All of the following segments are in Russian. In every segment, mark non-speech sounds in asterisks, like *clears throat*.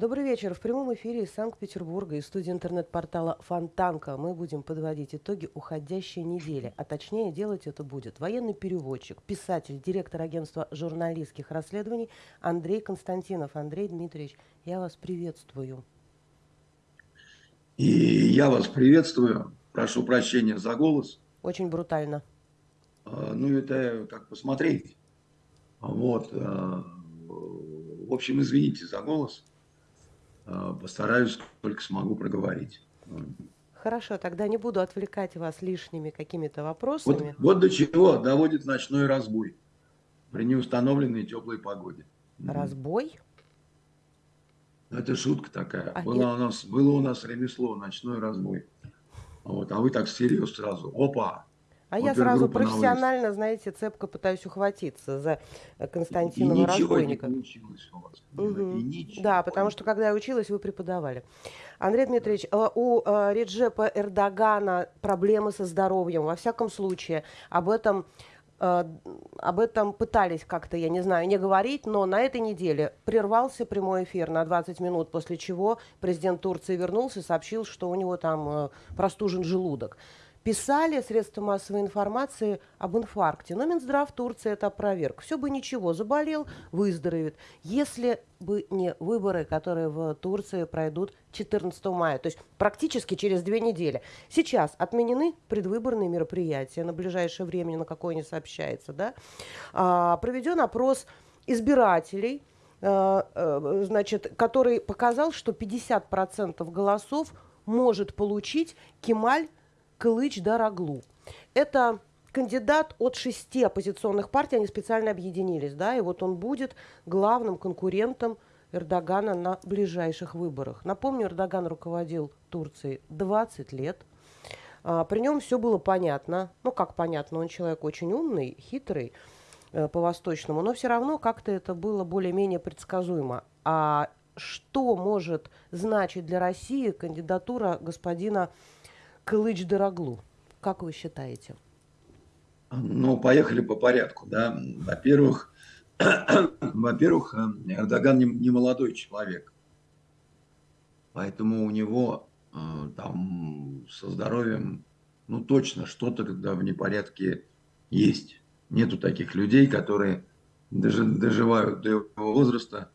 Добрый вечер. В прямом эфире из Санкт-Петербурга, из студии интернет-портала Фонтанка мы будем подводить итоги уходящей недели. А точнее делать это будет военный переводчик, писатель, директор агентства журналистских расследований Андрей Константинов. Андрей Дмитриевич, я вас приветствую. И я вас приветствую. Прошу прощения за голос. Очень брутально. А, ну, это как посмотреть. Вот. А, в общем, извините за голос. А, постараюсь, только смогу проговорить. Хорошо, тогда не буду отвлекать вас лишними какими-то вопросами. Вот, вот до чего доводит ночной разбой при неустановленной теплой погоде. Разбой? Это шутка такая. А было, у нас, было у нас ремесло, ночной разбой. Вот, а вы так серьезно сразу. Опа, а я сразу профессионально, знаете, цепко пытаюсь ухватиться за Константинова разбойника. Не получилось у вас. Угу. Да, потому что когда я училась, вы преподавали. Андрей Дмитриевич, э, у э, Реджепа Эрдогана проблемы со здоровьем. Во всяком случае, об этом э, об этом пытались как-то, я не знаю, не говорить, но на этой неделе прервался прямой эфир на 20 минут, после чего президент Турции вернулся и сообщил, что у него там простужен желудок писали средства массовой информации об инфаркте. Но Минздрав Турции это опроверг. Все бы ничего, заболел, выздоровеет. Если бы не выборы, которые в Турции пройдут 14 мая, то есть практически через две недели. Сейчас отменены предвыборные мероприятия на ближайшее время, на какое не сообщается. Да? А, проведен опрос избирателей, а, а, значит, который показал, что 50% голосов может получить Кемаль Кылыч Дараглу. Это кандидат от шести оппозиционных партий, они специально объединились, да, и вот он будет главным конкурентом Эрдогана на ближайших выборах. Напомню, Эрдоган руководил Турцией 20 лет. А, при нем все было понятно. Ну, как понятно, он человек очень умный, хитрый э, по-восточному, но все равно как-то это было более-менее предсказуемо. А что может значить для России кандидатура господина Кылыч Дороглу? Как вы считаете? Ну, поехали по порядку, да. Во-первых, *clears throat* во-первых, э, Эрдоган не, не молодой человек. Поэтому у него э, там со здоровьем, ну, точно что-то, когда в непорядке есть. Нету таких людей, которые доживают до его возраста,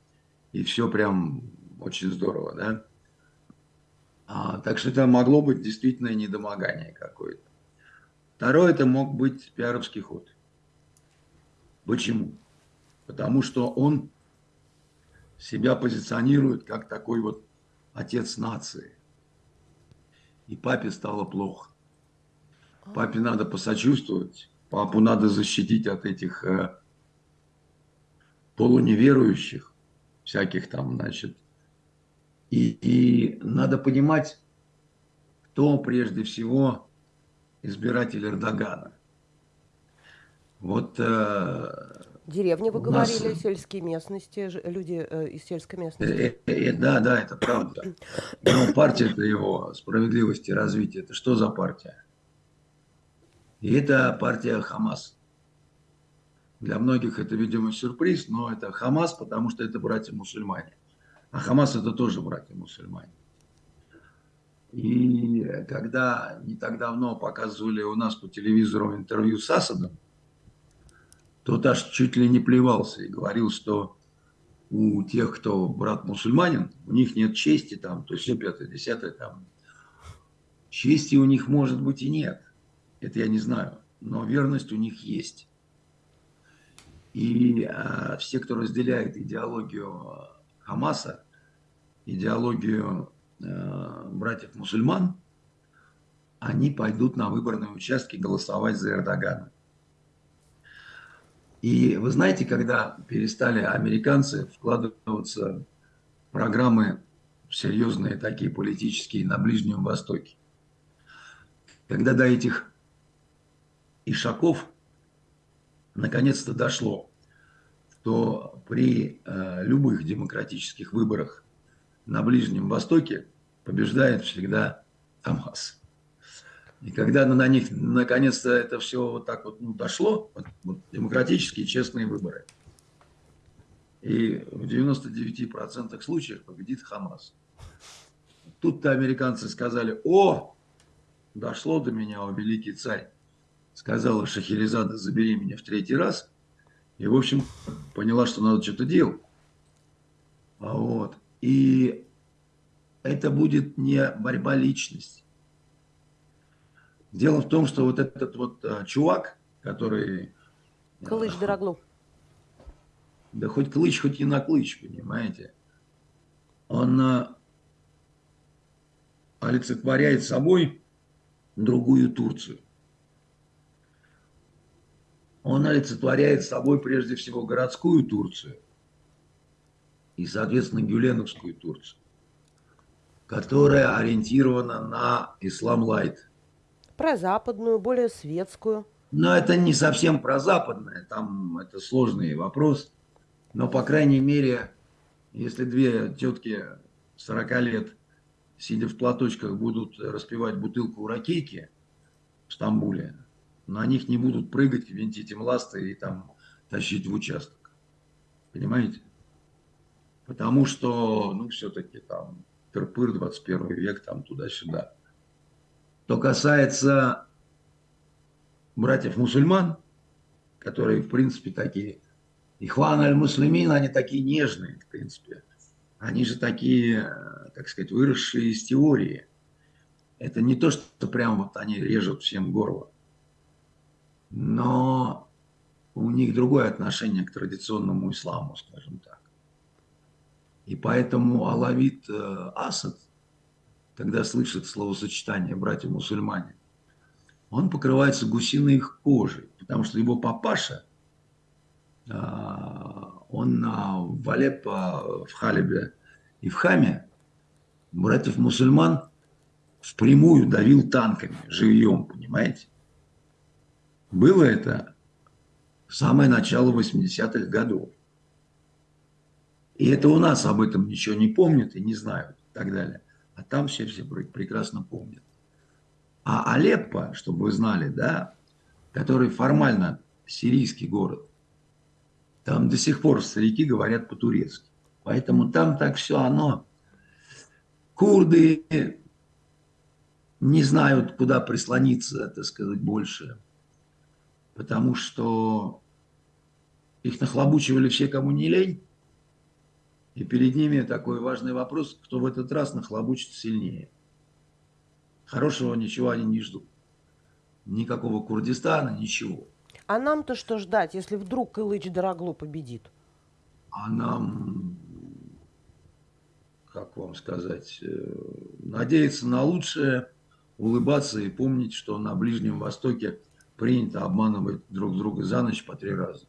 и все прям очень здорово, да. А, так что это могло быть действительно недомогание какое-то. Второе, это мог быть пиаровский ход. Почему? Потому что он себя позиционирует как такой вот отец нации. И папе стало плохо. Папе надо посочувствовать, папу надо защитить от этих э, полуневерующих, всяких там, значит, и, и надо понимать, кто прежде всего избиратель Эрдогана. Вот э, Деревни, вы говорили, нас... сельские местности, люди э, из сельской местности. Э, э, да, да, это правда. Но партия-то его справедливости и развития, это что за партия? И это партия Хамас. Для многих это, видимо, сюрприз, но это Хамас, потому что это братья-мусульмане. А Хамас это тоже братья-мусульмане. И когда не так давно показывали у нас по телевизору интервью с Асадом, тот аж чуть ли не плевался и говорил, что у тех, кто брат мусульманин, у них нет чести там, то есть все пятое, десятое там. Чести у них может быть и нет. Это я не знаю. Но верность у них есть. И а, все, кто разделяет идеологию Хамаса, идеологию э, братьев-мусульман, они пойдут на выборные участки голосовать за Эрдогана. И вы знаете, когда перестали американцы вкладываться в программы серьезные такие политические на Ближнем Востоке, когда до этих ишаков наконец-то дошло, что при э, любых демократических выборах на Ближнем Востоке побеждает всегда Хамас. И когда на них наконец-то это все вот так вот ну, дошло, вот, вот, демократические честные выборы, И в 99% случаев победит Хамас. Тут-то американцы сказали, о, дошло до меня, о великий царь. Сказала Шахерезада, забери меня в третий раз. И, в общем, поняла, что надо что-то делать. А вот. И это будет не борьба личности. Дело в том, что вот этот вот а, чувак, который... А, Дороглу. Да хоть клыч, хоть и на клыч, понимаете. Он а, олицетворяет собой другую Турцию. Он олицетворяет собой прежде всего городскую Турцию и, соответственно, гюленовскую Турцию, которая ориентирована на ислам лайт. Про западную, более светскую. Но это не совсем про западное, там это сложный вопрос. Но, по крайней мере, если две тетки 40 лет сидя в платочках, будут распивать бутылку у ракейки в Стамбуле, на них не будут прыгать, винтить им ласты и там тащить в участок. Понимаете? Потому что, ну, все-таки там тырпыр 21 век, там туда-сюда. Что касается братьев-мусульман, которые, в принципе, такие, Ихван аль-Муслимин, они такие нежные, в принципе. Они же такие так сказать, выросшие из теории. Это не то, что прям вот они режут всем горло. Но у них другое отношение к традиционному исламу, скажем так. И поэтому Алавит э, Асад, когда слышит словосочетание «братья-мусульмане», он покрывается гусиной кожей, потому что его папаша, э, он в Алеппо, в Халебе и в Хаме братьев-мусульман впрямую давил танками, живьем, понимаете? Было это самое начало 80-х годов. И это у нас об этом ничего не помнят и не знают и так далее. А там все все прекрасно помнят. А Алеппо, чтобы вы знали, да, который формально сирийский город, там до сих пор старики говорят по-турецки. Поэтому там так все оно Курды не знают, куда прислониться, так сказать, больше, потому что их нахлобучивали все, кому не лень, и перед ними такой важный вопрос, кто в этот раз нахлобучит сильнее. Хорошего ничего они не ждут. Никакого Курдистана, ничего. А нам-то что ждать, если вдруг Кылыч Дороглу победит? А нам как вам сказать, э, надеяться на лучшее, улыбаться и помнить, что на Ближнем Востоке принято обманывать друг друга за ночь по три раза.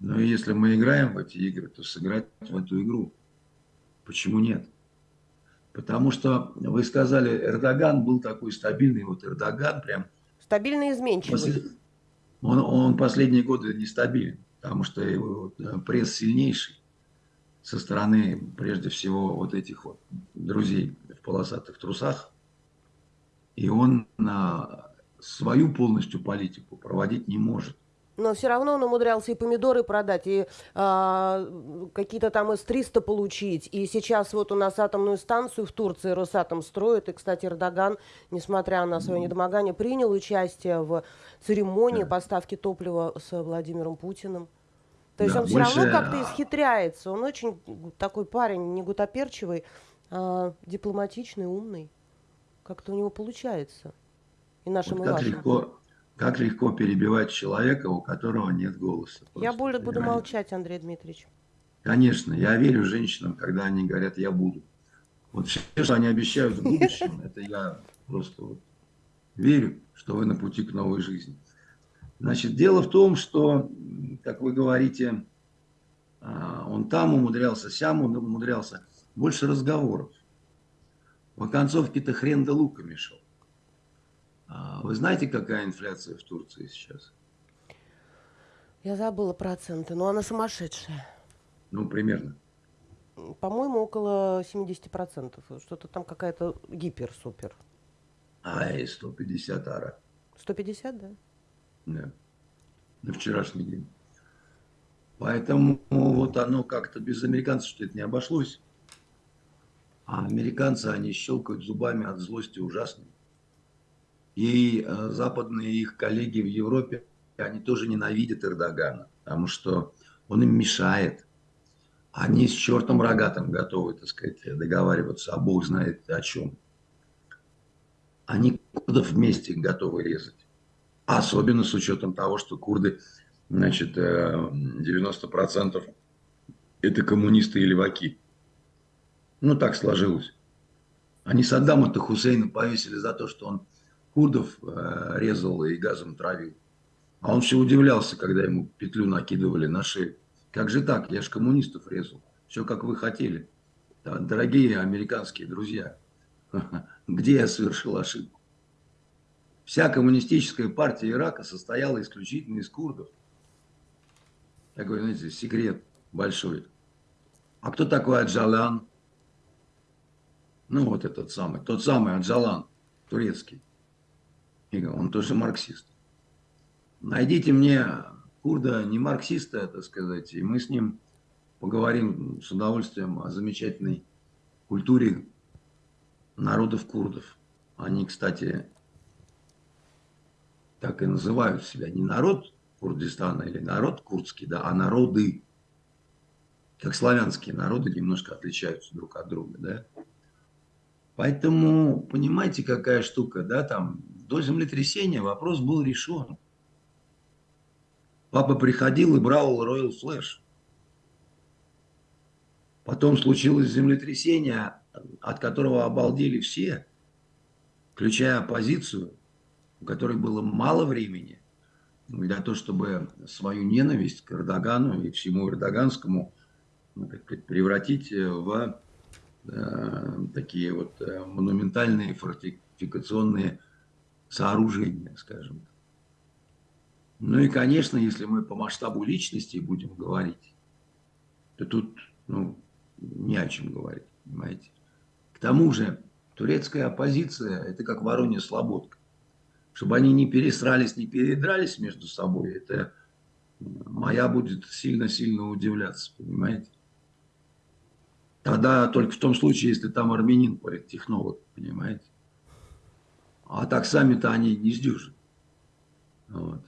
Но если мы играем в эти игры, то сыграть в эту игру. Почему нет? Потому что вы сказали, Эрдоган был такой стабильный, вот Эрдоган прям... Стабильный изменчивый. Послед... Он, он последние годы нестабилен, потому что его э, пресс сильнейший со стороны, прежде всего, вот этих вот друзей в полосатых трусах. И он на свою полностью политику проводить не может. Но все равно он умудрялся и помидоры продать, и а, какие-то там С-300 получить. И сейчас вот у нас атомную станцию в Турции Росатом строит. И, кстати, Эрдоган, несмотря на свое недомогание, принял участие в церемонии поставки топлива с Владимиром Путиным. То есть да, он все равно как-то исхитряется. Он очень такой парень, не гутоперчивый, а дипломатичный, умный. Как-то у него получается. И нашим, вот и как вашим. Легко, как легко перебивать человека, у которого нет голоса. Просто, я более буду молчать, Андрей Дмитриевич. Конечно, я верю женщинам, когда они говорят «я буду». Вот все, что они обещают в *laughs* будущем, это я просто вот верю, что вы на пути к новой жизни. Значит, дело в том, что, как вы говорите, а, он там умудрялся, сям он умудрялся. Больше разговоров. В оконцовке-то хрен да луками шел. А, вы знаете, какая инфляция в Турции сейчас? Я забыла проценты, но она сумасшедшая. Ну, примерно. По-моему, около 70%. Что-то там какая-то гипер-супер. Ай, 150 ара. 150, да? Да. На вчерашний день. Поэтому вот оно как-то без американцев что это не обошлось. А американцы, они щелкают зубами от злости ужасно. И э, западные их коллеги в Европе, они тоже ненавидят Эрдогана, потому что он им мешает. Они с чертом рогатым готовы, так сказать, договариваться, а Бог знает о чем. Они курдов вместе готовы резать. Особенно с учетом того, что курды, значит, 90% э, это коммунисты и леваки. Ну, так сложилось. Они Саддама-то Хусейна повесили за то, что он курдов э, резал и газом травил. А он все удивлялся, когда ему петлю накидывали на шею. Как же так? Я же коммунистов резал. Все, как вы хотели. Дорогие американские друзья, *laughs* где я совершил ошибку? Вся коммунистическая партия Ирака состояла исключительно из курдов. Такой, знаете, секрет большой. А кто такой Аджалан? Ну, вот этот самый, тот самый Аджалан, турецкий. Он тоже марксист. Найдите мне курда, не марксиста, так сказать, и мы с ним поговорим с удовольствием о замечательной культуре народов курдов. Они, кстати, так и называют себя. Не народ Курдистана или народ курдский, да, а народы. Как славянские народы немножко отличаются друг от друга, да. Поэтому, понимаете, какая штука, да, там, до землетрясения вопрос был решен. Папа приходил и брал Royal Flash. Потом случилось землетрясение, от которого обалдели все, включая оппозицию, у которой было мало времени для того, чтобы свою ненависть к Эрдогану и всему эрдоганскому ну, превратить в э, такие вот э, монументальные фортификационные сооружения, скажем так. Ну и, конечно, если мы по масштабу личности будем говорить, то тут ну, не о чем говорить, понимаете. К тому же турецкая оппозиция – это как Воронья Слободка. Чтобы они не пересрались, не передрались между собой, это моя будет сильно-сильно удивляться, понимаете. Тогда только в том случае, если там армянин политтехнолог, понимаете. А так сами-то они не сдюжат. Вот.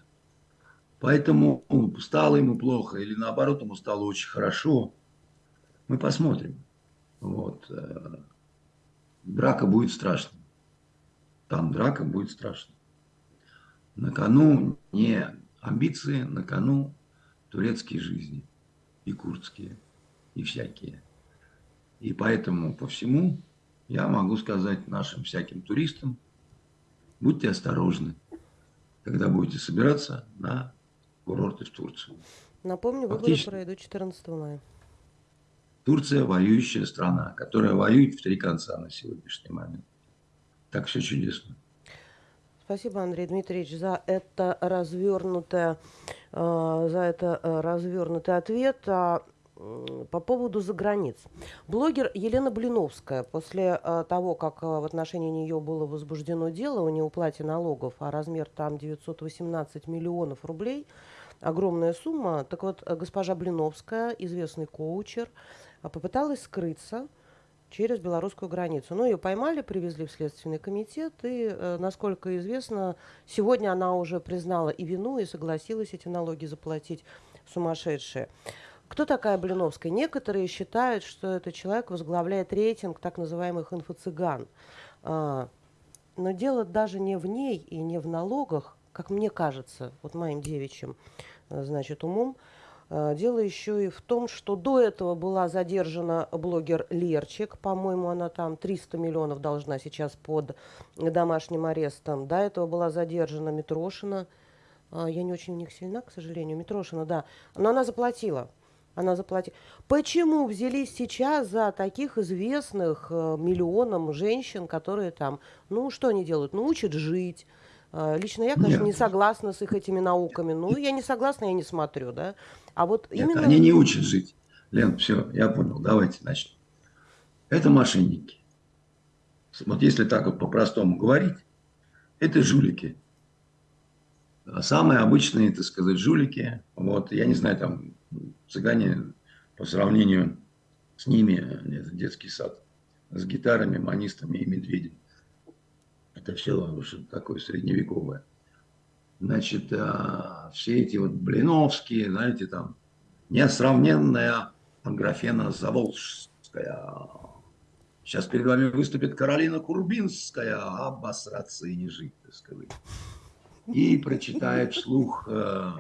Поэтому стало ему плохо или наоборот ему стало очень хорошо. Мы посмотрим. Вот. Э, драка будет страшной. Там драка будет страшной. На кону не амбиции, на кону турецкие жизни. И курдские, и всякие. И поэтому по всему я могу сказать нашим всяким туристам, будьте осторожны, когда будете собираться на курорты в Турцию. Напомню, выборы Фактически, пройдут 14 мая. Турция воюющая страна, которая воюет в три конца на сегодняшний момент. Так все чудесно. Спасибо, Андрей Дмитриевич, за это развернутое, э, за это э, развернутый ответ. А, по поводу заграниц. Блогер Елена Блиновская, после э, того, как в отношении нее было возбуждено дело о неуплате налогов, а размер там 918 миллионов рублей, огромная сумма. Так вот, госпожа Блиновская, известный коучер, а, попыталась скрыться через белорусскую границу. Но ее поймали, привезли в Следственный комитет, и, э, насколько известно, сегодня она уже признала и вину, и согласилась эти налоги заплатить сумасшедшие. Кто такая Блиновская? Некоторые считают, что этот человек возглавляет рейтинг так называемых инфо-цыган. А, но дело даже не в ней и не в налогах, как мне кажется, вот моим девичьим, э, значит, умом, э, Дело еще и в том, что до этого была задержана блогер Лерчик. По-моему, она там 300 миллионов должна сейчас под домашним арестом. До этого была задержана Митрошина. А, я не очень у них сильна, к сожалению. Митрошина, да. Но она заплатила. Она заплатила. Почему взялись сейчас за таких известных э, миллионам женщин, которые там, ну, что они делают? Ну, учат жить, а, лично я, конечно, Нет. не согласна с их этими науками. Ну, я не согласна, я не смотрю, да. А вот Нет, именно... они не учат жить. Лен, все, я понял, давайте начнем. Это мошенники. Вот если так вот по-простому говорить, это жулики. Самые обычные, так сказать, жулики, вот, я не знаю, там, Цыгане по сравнению с ними, это детский сад, с гитарами, манистами и медведем. Это все такое средневековое. Значит, а, все эти вот Блиновские, знаете, там, несравненная Аграфена Заволжская. Сейчас перед вами выступит Каролина Курбинская, обосраться и не жить, так сказать. И прочитает вслух э,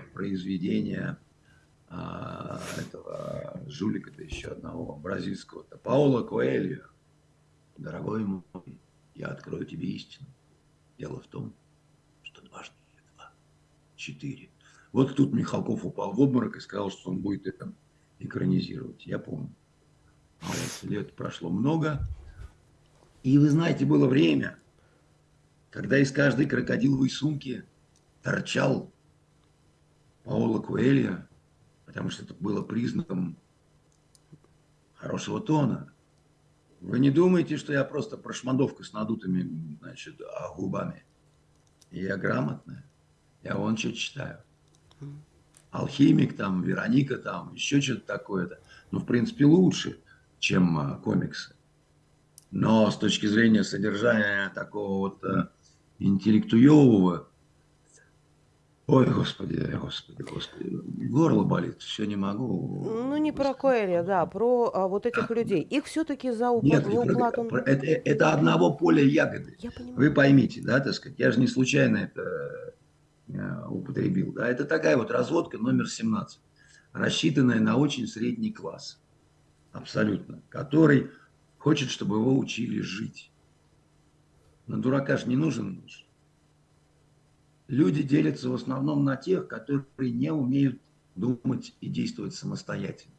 э, этого жулика-то еще одного, бразильского-то, Паула Коэльо. Дорогой мой, я открою тебе истину. Дело в том, что дважды два, четыре. Вот тут Михалков упал в обморок и сказал, что он будет это экранизировать. Я помню. А лет прошло много. И вы знаете, было время, когда из каждой крокодиловой сумки торчал Паоло Куэлья, потому что это было признаком хорошего тона. Вы не думаете, что я просто прошмандовка с надутыми значит, а губами? Я грамотная. Я вон что читаю. Алхимик там, Вероника там, еще что-то такое-то. Ну, в принципе, лучше, чем а, комиксы. Но с точки зрения содержания такого вот а, интеллектуевого, Ой, господи, господи, господи, горло болит, все не могу. Ну, не про Коэля, да, про а, вот этих людей. Их все-таки за упла... Нет, неуплату... Про, это, это одного поля ягоды. Я Вы поймите, да, так сказать, я же не случайно это э, употребил, да, это такая вот разводка номер 17, рассчитанная на очень средний класс, абсолютно, который хочет, чтобы его учили жить. На дурака же не нужен муж люди делятся в основном на тех, которые не умеют думать и действовать самостоятельно.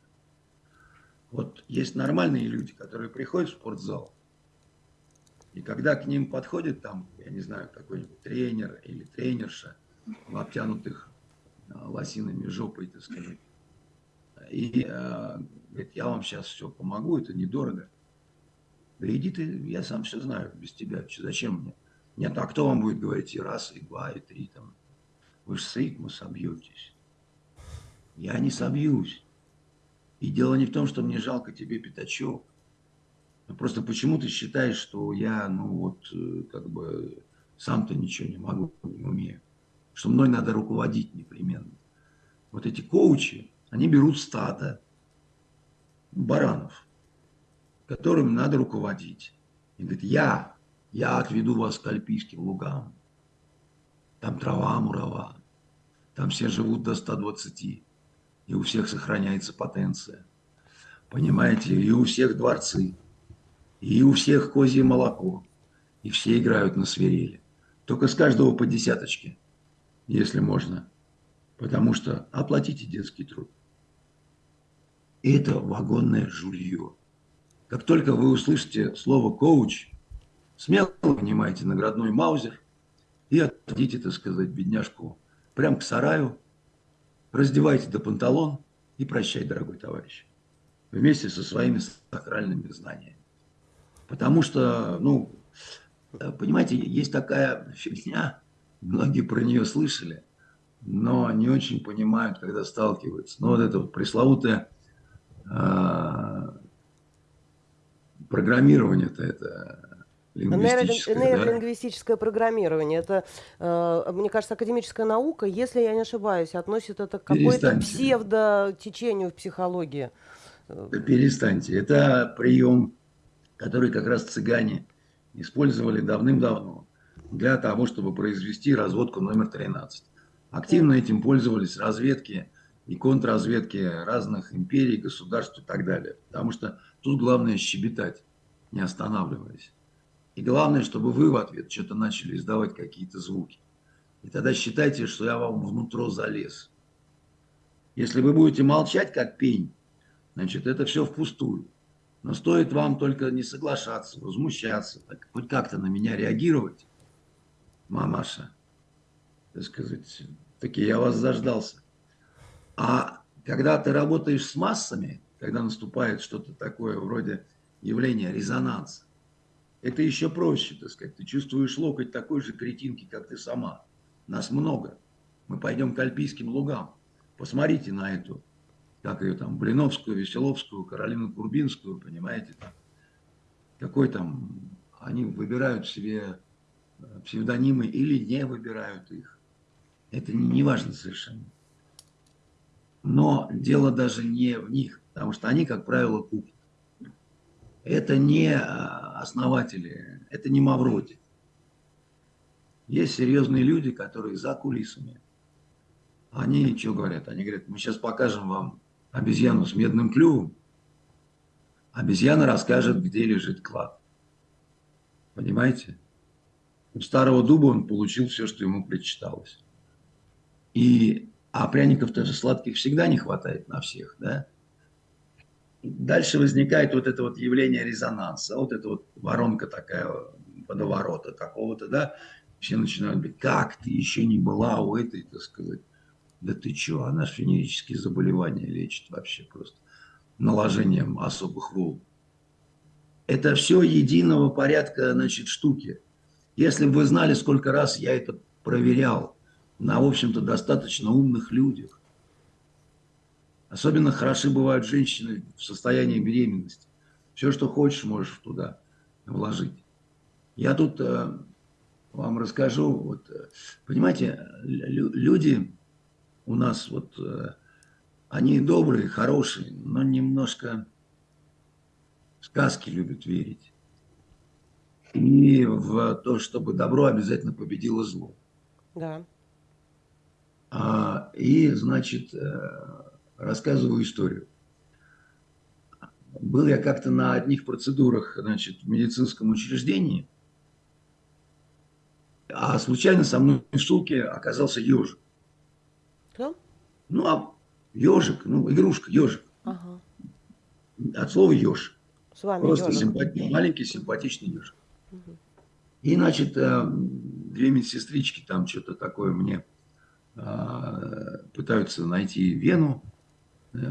Вот есть нормальные люди, которые приходят в спортзал, и когда к ним подходит там, я не знаю, какой-нибудь тренер или тренерша в обтянутых а, лосинами жопой, так сказать, и э, говорит, я вам сейчас все помогу, это недорого. Да иди ты, я сам все знаю без тебя, зачем мне? Нет, а кто вам будет говорить и раз, и два, и три там? Вы же с ритма собьетесь. Я не собьюсь. И дело не в том, что мне жалко тебе пятачок. Но просто почему ты считаешь, что я, ну вот, э, как бы, сам-то ничего не могу, не умею. Что мной надо руководить непременно. Вот эти коучи, они берут стата баранов, которым надо руководить. И говорят, я я отведу вас к альпийским лугам. Там трава мурава. Там все живут до 120. И у всех сохраняется потенция. Понимаете? И у всех дворцы. И у всех козье молоко. И все играют на свирели. Только с каждого по десяточке, если можно. Потому что оплатите детский труд. Это вагонное жулье. Как только вы услышите слово «коуч», Смело вынимайте наградной маузер и отведите, так сказать, бедняжку прямо к сараю, раздевайте до панталон и прощай, дорогой товарищ, вместе со своими сакральными знаниями. Потому что, ну, понимаете, есть такая фигня, многие про нее слышали, но не очень понимают, когда сталкиваются. Но вот это вот пресловутое э, программирование-то это Нейролингвистическое да? программирование. Это, э, мне кажется, академическая наука, если я не ошибаюсь, относит это к какой-то псевдо-течению в психологии. перестаньте. Это прием, который как раз цыгане использовали давным-давно для того, чтобы произвести разводку номер 13. Активно этим пользовались разведки и контрразведки разных империй, государств и так далее. Потому что тут главное щебетать, не останавливаясь. И главное, чтобы вы в ответ что-то начали издавать какие-то звуки. И тогда считайте, что я вам внутрь залез. Если вы будете молчать, как пень, значит, это все впустую. Но стоит вам только не соглашаться, возмущаться, так, хоть как-то на меня реагировать, мамаша, так сказать, таки я вас заждался. А когда ты работаешь с массами, когда наступает что-то такое вроде явления резонанса, это еще проще, так сказать. Ты чувствуешь локоть такой же кретинки, как ты сама. Нас много. Мы пойдем к альпийским лугам. Посмотрите на эту как ее там, Блиновскую, Веселовскую, Каролину Курбинскую, понимаете, там, какой там, они выбирают себе э, псевдонимы или не выбирают их. Это не, не важно совершенно. Но дело даже не в них, потому что они, как правило, купят. Это не э, основатели, это не Мавроди. Есть серьезные люди, которые за кулисами. Они что говорят? Они говорят, мы сейчас покажем вам обезьяну с медным клювом. Обезьяна расскажет, где лежит клад. Понимаете? У старого дуба он получил все, что ему причиталось. И, а пряников тоже сладких всегда не хватает на всех, да? Дальше возникает вот это вот явление резонанса, вот эта вот воронка такая водоворота какого-то, да, все начинают говорить, как ты еще не была у этой, так сказать. Да ты что, она же венерические заболевания лечит вообще просто наложением особых волн. Это все единого порядка, значит, штуки. Если бы вы знали, сколько раз я это проверял на, в общем-то, достаточно умных людях. Особенно хороши бывают женщины в состоянии беременности. Все, что хочешь, можешь туда вложить. Я тут э, вам расскажу. Вот, э, понимаете, люди у нас вот, э, они добрые, хорошие, но немножко в сказки любят верить. И в то, чтобы добро обязательно победило зло. Да. А, и, значит, э, рассказываю историю. Был я как-то на одних процедурах, значит, в медицинском учреждении – а случайно со мной в шутке оказался ежик. Кто? Ну, а ежик, ну, игрушка, ежик. Ага. От слова еж. С вами Просто симпати... маленький симпатичный ежик. Угу. И, значит, э, две медсестрички там что-то такое мне э, пытаются найти вену,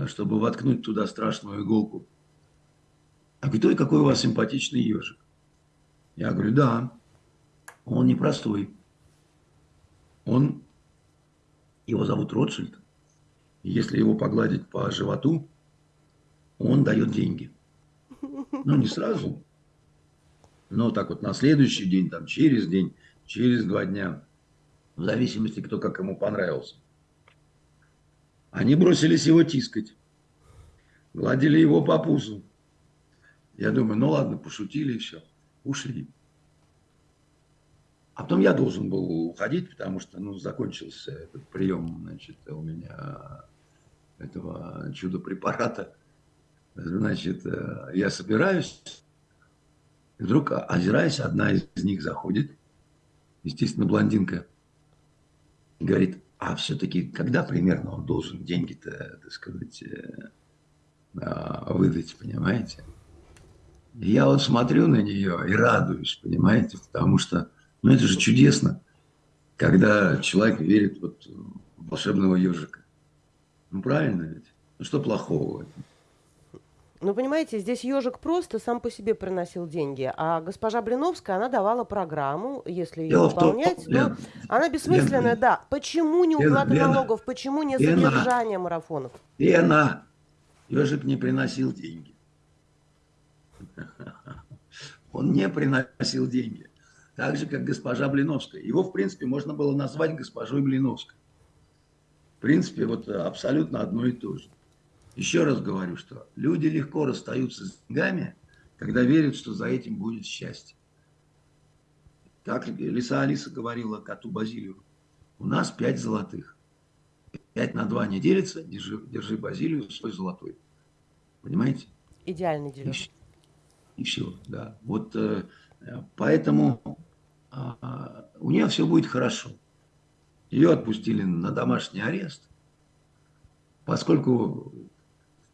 чтобы воткнуть туда страшную иголку. А говорит, ой, какой у вас симпатичный ежик. Я говорю, да. Он непростой. Он, его зовут Ротшильд. Если его погладить по животу, он дает деньги. Ну, не сразу, но так вот на следующий день, там, через день, через два дня, в зависимости, кто как ему понравился. Они бросились его тискать, гладили его по пузу. Я думаю, ну ладно, пошутили и все, ушли. А потом я должен был уходить, потому что ну, закончился этот прием значит, у меня этого чудо-препарата. Значит, э, я собираюсь, и вдруг, озираясь, одна из них заходит, естественно, блондинка, и говорит, а все-таки когда примерно он должен деньги-то, так сказать, э, а, выдать, понимаете? Я вот смотрю на нее и радуюсь, понимаете, потому что ну это же чудесно, когда человек верит вот в волшебного ежика. Ну правильно ведь? Ну что плохого в этом? Ну, понимаете, здесь ежик просто сам по себе приносил деньги, а госпожа Блиновская, она давала программу, если ее Дело выполнять, том, Лен, она бессмысленная, Лен, да. Почему не уплата Лена, налогов, почему не Лена, содержание марафонов? Лена, ежик не приносил деньги. *laughs* Он не приносил деньги так же, как госпожа Блиновская. Его, в принципе, можно было назвать госпожой Блиновской. В принципе, вот абсолютно одно и то же. Еще раз говорю, что люди легко расстаются с деньгами, когда верят, что за этим будет счастье. Как Лиса Алиса говорила коту Базилию, у нас пять золотых. Пять на два не делится, держи, держи Базилию свой золотой. Понимаете? Идеальный дележ. И, и все, да. Вот э, поэтому а, у нее все будет хорошо. Ее отпустили на домашний арест, поскольку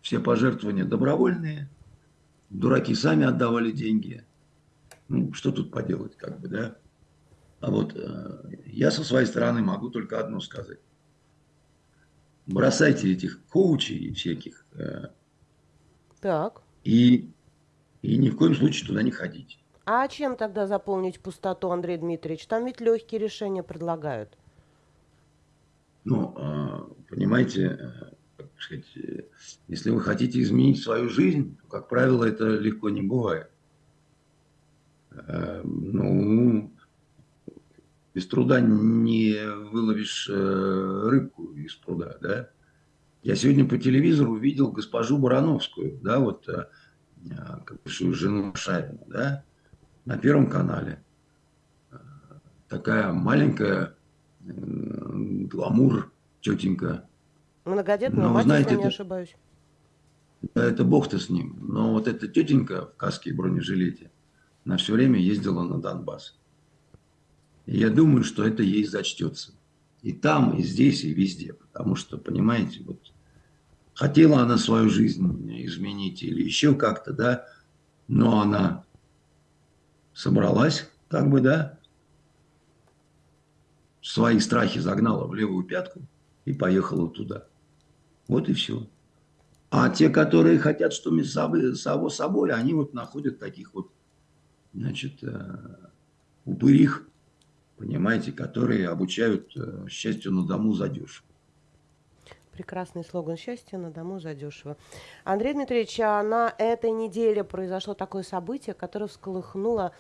все пожертвования добровольные, дураки сами отдавали деньги. Ну, что тут поделать, как бы, да? А вот э, я со своей стороны могу только одно сказать. Бросайте этих коучей всяких. Э, так. И, и ни в коем случае туда не ходите. А чем тогда заполнить пустоту, Андрей Дмитриевич? Там ведь легкие решения предлагают. Ну, а, понимаете, сказать, если вы хотите изменить свою жизнь, то, как правило, это легко не бывает. Ну, без труда не выловишь рыбку из пруда, да? Я сегодня по телевизору увидел госпожу Барановскую, да, вот бывшую жену Шарина, да, на Первом канале. Такая маленькая, гламур, тетенька. Многодетная мать, знаете, если не ошибаюсь. Да, это бог-то с ним. Но вот эта тетенька в каске и бронежилете, на все время ездила на Донбасс. И я думаю, что это ей зачтется. И там, и здесь, и везде. Потому что, понимаете, вот хотела она свою жизнь изменить или еще как-то, да, но она собралась, как бы, да, свои страхи загнала в левую пятку и поехала туда. Вот и все. А те, которые хотят, что мы само собой, они вот находят таких вот, значит, э, упырих, понимаете, которые обучают э, счастью на дому задешево. Прекрасный слоган «Счастье на дому задешево». Андрей Дмитриевич, а на этой неделе произошло такое событие, которое всколыхнуло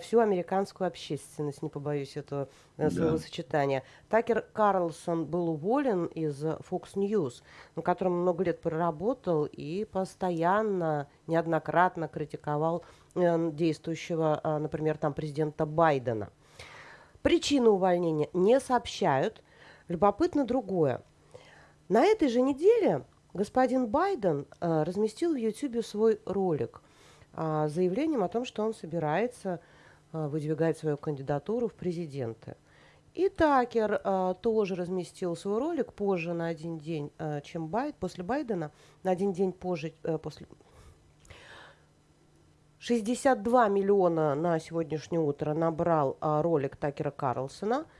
всю американскую общественность, не побоюсь этого э, словосочетания. Да. Такер Карлсон был уволен из Fox News, на котором много лет проработал и постоянно, неоднократно критиковал э, действующего, э, например, там президента Байдена. Причину увольнения не сообщают. Любопытно другое – на этой же неделе господин Байден э, разместил в YouTube свой ролик э, заявлением о том, что он собирается э, выдвигать свою кандидатуру в президенты. И Такер э, тоже разместил свой ролик позже на один день, чем Байд, после Байдена, на один день позже, э, после 62 миллиона на сегодняшнее утро набрал ролик Такера Карлсона –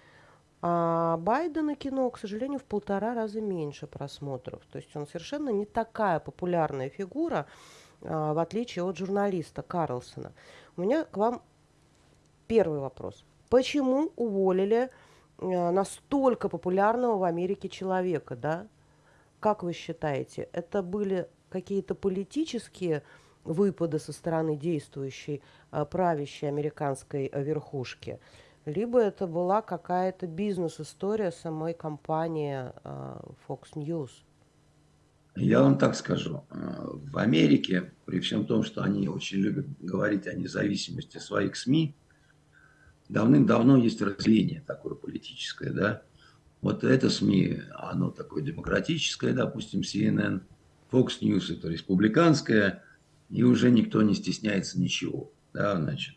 а Байдена кино, к сожалению, в полтора раза меньше просмотров. То есть он совершенно не такая популярная фигура, а, в отличие от журналиста Карлсона. У меня к вам первый вопрос. Почему уволили а, настолько популярного в Америке человека, да? Как вы считаете, это были какие-то политические выпады со стороны действующей а, правящей американской верхушки? либо это была какая-то бизнес-история самой компании э, Fox News. Я вам так скажу. Э, в Америке, при всем том, что они очень любят говорить о независимости своих СМИ, давным-давно есть разделение такое политическое, да. Вот это СМИ, оно такое демократическое, допустим, CNN, Fox News это республиканское, и уже никто не стесняется ничего, да, значит.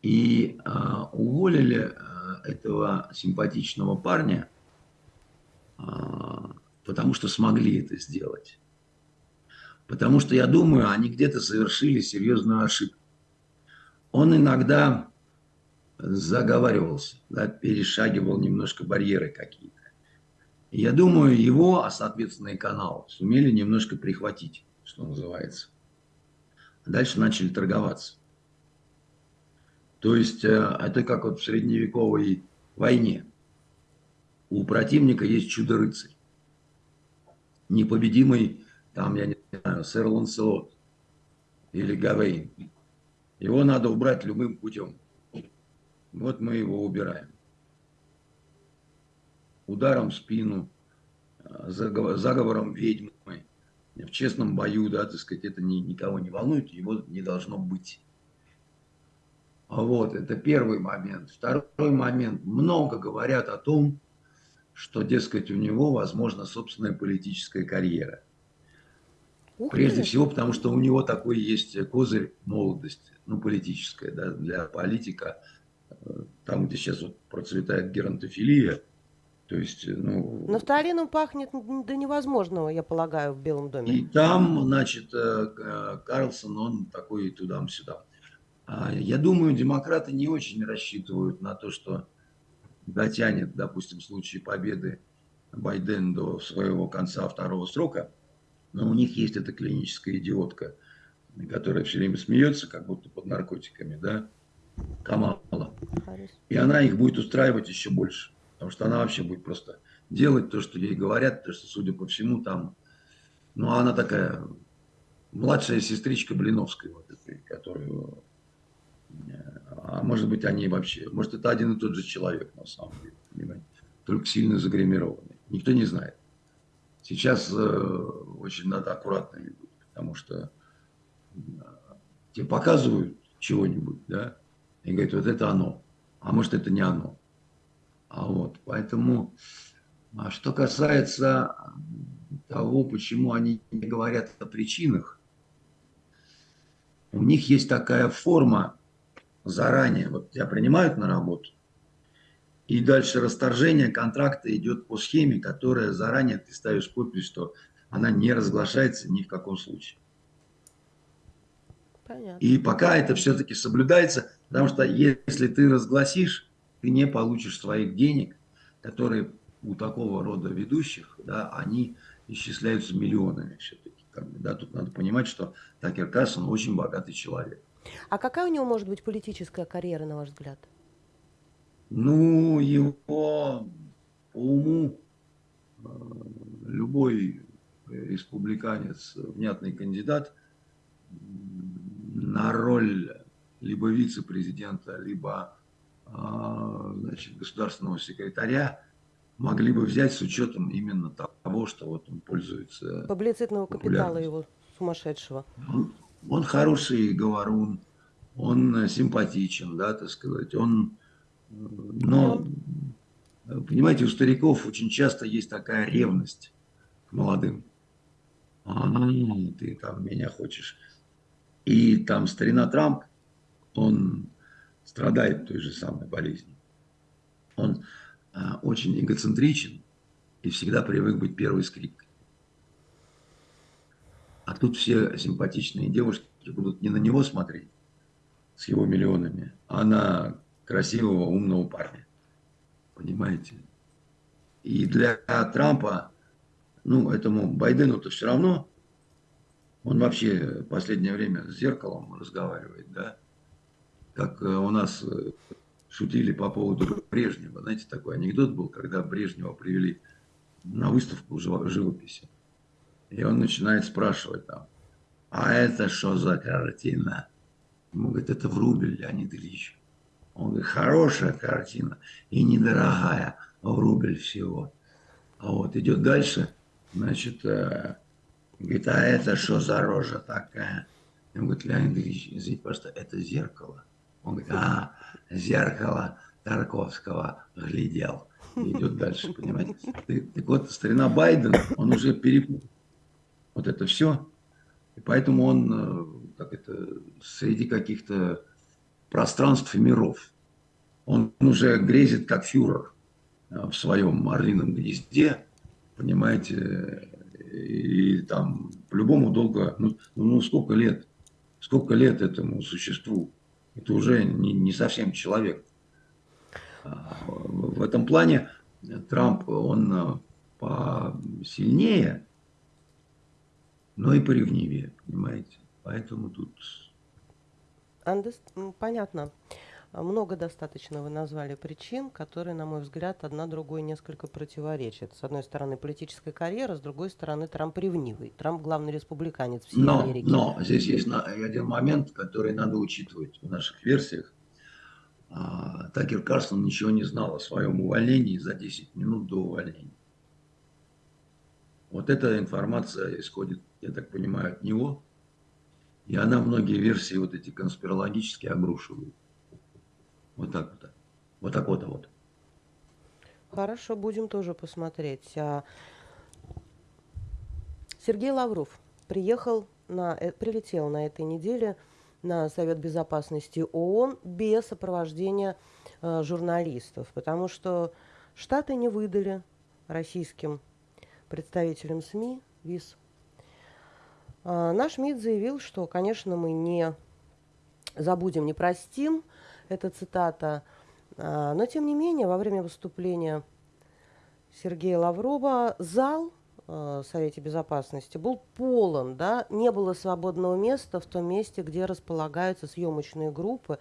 И а, уволили а, этого симпатичного парня, а, потому что смогли это сделать. Потому что, я думаю, они где-то совершили серьезную ошибку. Он иногда заговаривался, да, перешагивал немножко барьеры какие-то. Я думаю, его, а соответственно и канал, сумели немножко прихватить, что называется. Дальше начали торговаться. То есть э, это как вот в средневековой войне. У противника есть чудо-рыцарь. Непобедимый, там, я не знаю, сэр Ланселот или Гавейн. Его надо убрать любым путем. Вот мы его убираем. Ударом в спину, заговором ведьмы, в честном бою, да, так сказать, это ни, никого не волнует, его не должно быть. Вот, это первый момент. Второй момент. Много говорят о том, что, дескать, у него, возможно, собственная политическая карьера. Ух Прежде всего, потому что у него такой есть козырь молодости, ну, политическая, да, для политика, там, где сейчас вот процветает геронтофилия, то есть, ну... Нафталином пахнет до невозможного, я полагаю, в Белом доме. И там, значит, э, Карлсон, он такой туда-сюда. А, я думаю, демократы не очень рассчитывают на то, что дотянет, допустим, в случае победы Байден до своего конца второго срока. Но у них есть эта клиническая идиотка, которая все время смеется, как будто под наркотиками, да, Камала. И она их будет устраивать еще больше, потому что она вообще будет просто делать то, что ей говорят, потому что, судя по всему, там Ну, она такая младшая сестричка Блиновской, вот этой, которую... А может быть, они вообще... Может, это один и тот же человек, на самом деле, понимаете? Только сильно загримированный. Никто не знает. Сейчас э, очень надо аккуратными быть, потому что э, тебе показывают чего-нибудь, да, и говорят, вот это оно, а может это не оно. А вот, поэтому, а что касается того, почему они не говорят о причинах, у них есть такая форма заранее, вот тебя принимают на работу, и дальше расторжение контракта идет по схеме, которая заранее ты ставишь подпись, что она не разглашается ни в каком случае. Понятно. И пока это все-таки соблюдается, потому что если ты разгласишь, ты не получишь своих денег, которые у такого рода ведущих, да, они исчисляются миллионами все-таки. Да, тут надо понимать, что Такер Кассон очень богатый человек. А какая у него может быть политическая карьера, на ваш взгляд? Ну, его по уму э, любой республиканец, внятный кандидат на роль либо вице-президента, либо а, значит, государственного секретаря могли бы взять с учетом именно того, что вот он пользуется Публицитного капитала его сумасшедшего. Он, хороший говорун, он симпатичен, да, так сказать, он но, понимаете, у стариков очень часто есть такая ревность к молодым. А, ты там меня хочешь. И там старина Трамп, он страдает той же самой болезнью. Он а, очень эгоцентричен и всегда привык быть первой скрипкой. Тут все симпатичные девушки будут не на него смотреть с его миллионами, а на красивого, умного парня. Понимаете? И для Трампа, ну, этому Байдену-то все равно, он вообще в последнее время с зеркалом разговаривает, да? Как э, у нас э, шутили по поводу Брежнева. Знаете, такой анекдот был, когда Брежнева привели на выставку живописи. И он начинает спрашивать там, а это что за картина? Ему говорит, это Врубель, Леонид Ильич. Он говорит, хорошая картина и недорогая, в рубль всего. А вот идет дальше, значит, э, говорит, а это что за рожа такая? Он говорит, Леонид Ильич, извините, просто это зеркало. Он говорит, а, зеркало Тарковского глядел. И идет дальше, понимаете? Так, так вот, старина Байден, он уже перепутал вот это все. И поэтому он, э, как это, среди каких-то пространств и миров. Он уже грезит как фюрер э, в своем орлином гнезде, понимаете, и там по-любому долго, ну, ну сколько лет, сколько лет этому существу, это уже не, не совсем человек. А, в этом плане Трамп, он э, посильнее, но и поревнивее, понимаете. Поэтому тут Андес, понятно. Много достаточно вы назвали причин, которые, на мой взгляд, одна другой несколько противоречат. С одной стороны, политическая карьера, с другой стороны, Трамп ревнивый. Трамп главный республиканец всей но, Америки. Но здесь есть один момент, который надо учитывать в наших версиях. А, Такер Карсон ничего не знал о своем увольнении за 10 минут до увольнения. Вот эта информация исходит, я так понимаю, от него. И она многие версии вот эти конспирологические обрушивает. Вот так вот. Вот так вот, вот. Хорошо, будем тоже посмотреть. А, Сергей Лавров приехал на, э, прилетел на этой неделе на Совет Безопасности ООН без сопровождения э, журналистов, потому что Штаты не выдали российским представителям СМИ виз а, наш МИД заявил, что, конечно, мы не забудем, не простим, это цитата, а, но, тем не менее, во время выступления Сергея Лаврова зал в Совете Безопасности был полон, да, не было свободного места в том месте, где располагаются съемочные группы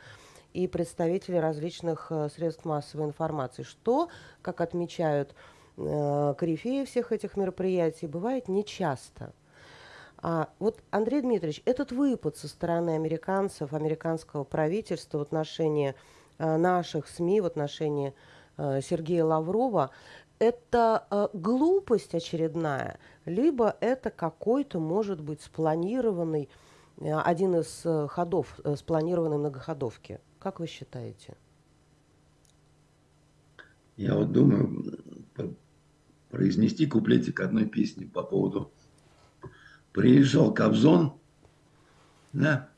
и представители различных э, средств массовой информации, что, как отмечают корифеи всех этих мероприятий, бывает нечасто. А вот, Андрей Дмитриевич, этот выпад со стороны американцев, американского правительства в отношении э, наших СМИ, в отношении э, Сергея Лаврова, это э, глупость очередная, либо это какой-то, может быть, спланированный, э, один из э, ходов, э, спланированной многоходовки. Как вы считаете? Я вот думаю произнести куплетик одной песни по поводу приезжал Кобзон, да,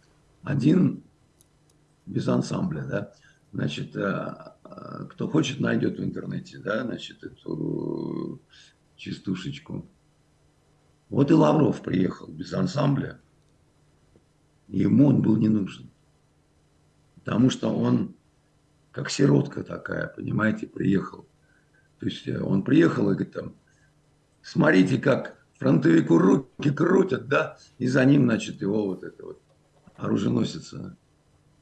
один без ансамбля, да, значит, э, э, кто хочет, найдет в интернете, да, значит, эту частушечку. Вот и Лавров приехал без ансамбля, ему он был не нужен, потому что он как сиротка такая, понимаете, приехал. То есть э, он приехал и говорит там, смотрите, как фронтовику руки крутят, да, и за ним, значит, его вот это вот оруженосица,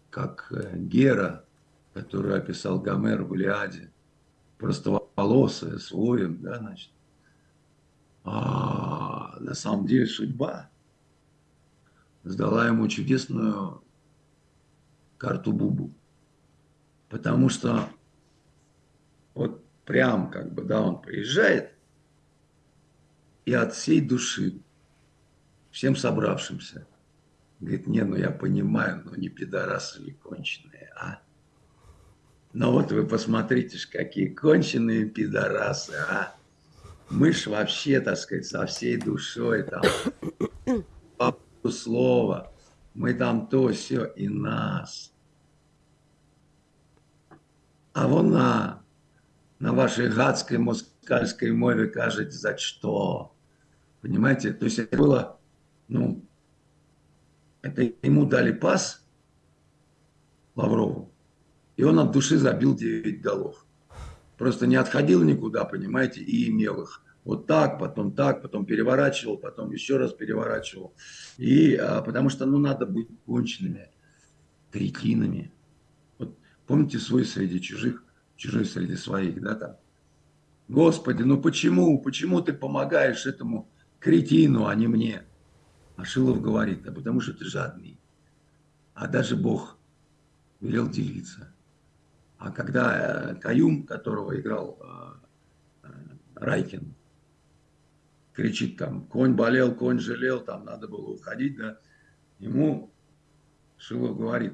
как э, Гера, которую описал Гомер в Илиаде, простоволосая, с воем, да, значит. А на самом деле судьба сдала ему чудесную карту Бубу. Потому что прям как бы, да, он приезжает, и от всей души, всем собравшимся, говорит, не, ну я понимаю, но не пидорасы ли конченые, а? Но вот вы посмотрите, какие конченые пидорасы, а? Мы ж вообще, так сказать, со всей душой там, по слова, мы там то, все, и нас. А вон на, на вашей гадской москальской мове кажете, за что? Понимаете? То есть это было, ну, это ему дали пас Лаврову, и он от души забил 9 голов. Просто не отходил никуда, понимаете, и имел их. Вот так, потом так, потом переворачивал, потом еще раз переворачивал. И а, потому что, ну, надо быть конченными, кретинами. Вот помните свой среди чужих, чужой среди своих, да, там. Господи, ну почему, почему ты помогаешь этому кретину, а не мне. А Шилов говорит, да потому что ты жадный. А даже Бог велел делиться. А когда э, Каюм, которого играл э, э, Райкин, кричит там, конь болел, конь жалел, там надо было уходить, да, ему Шилов говорит,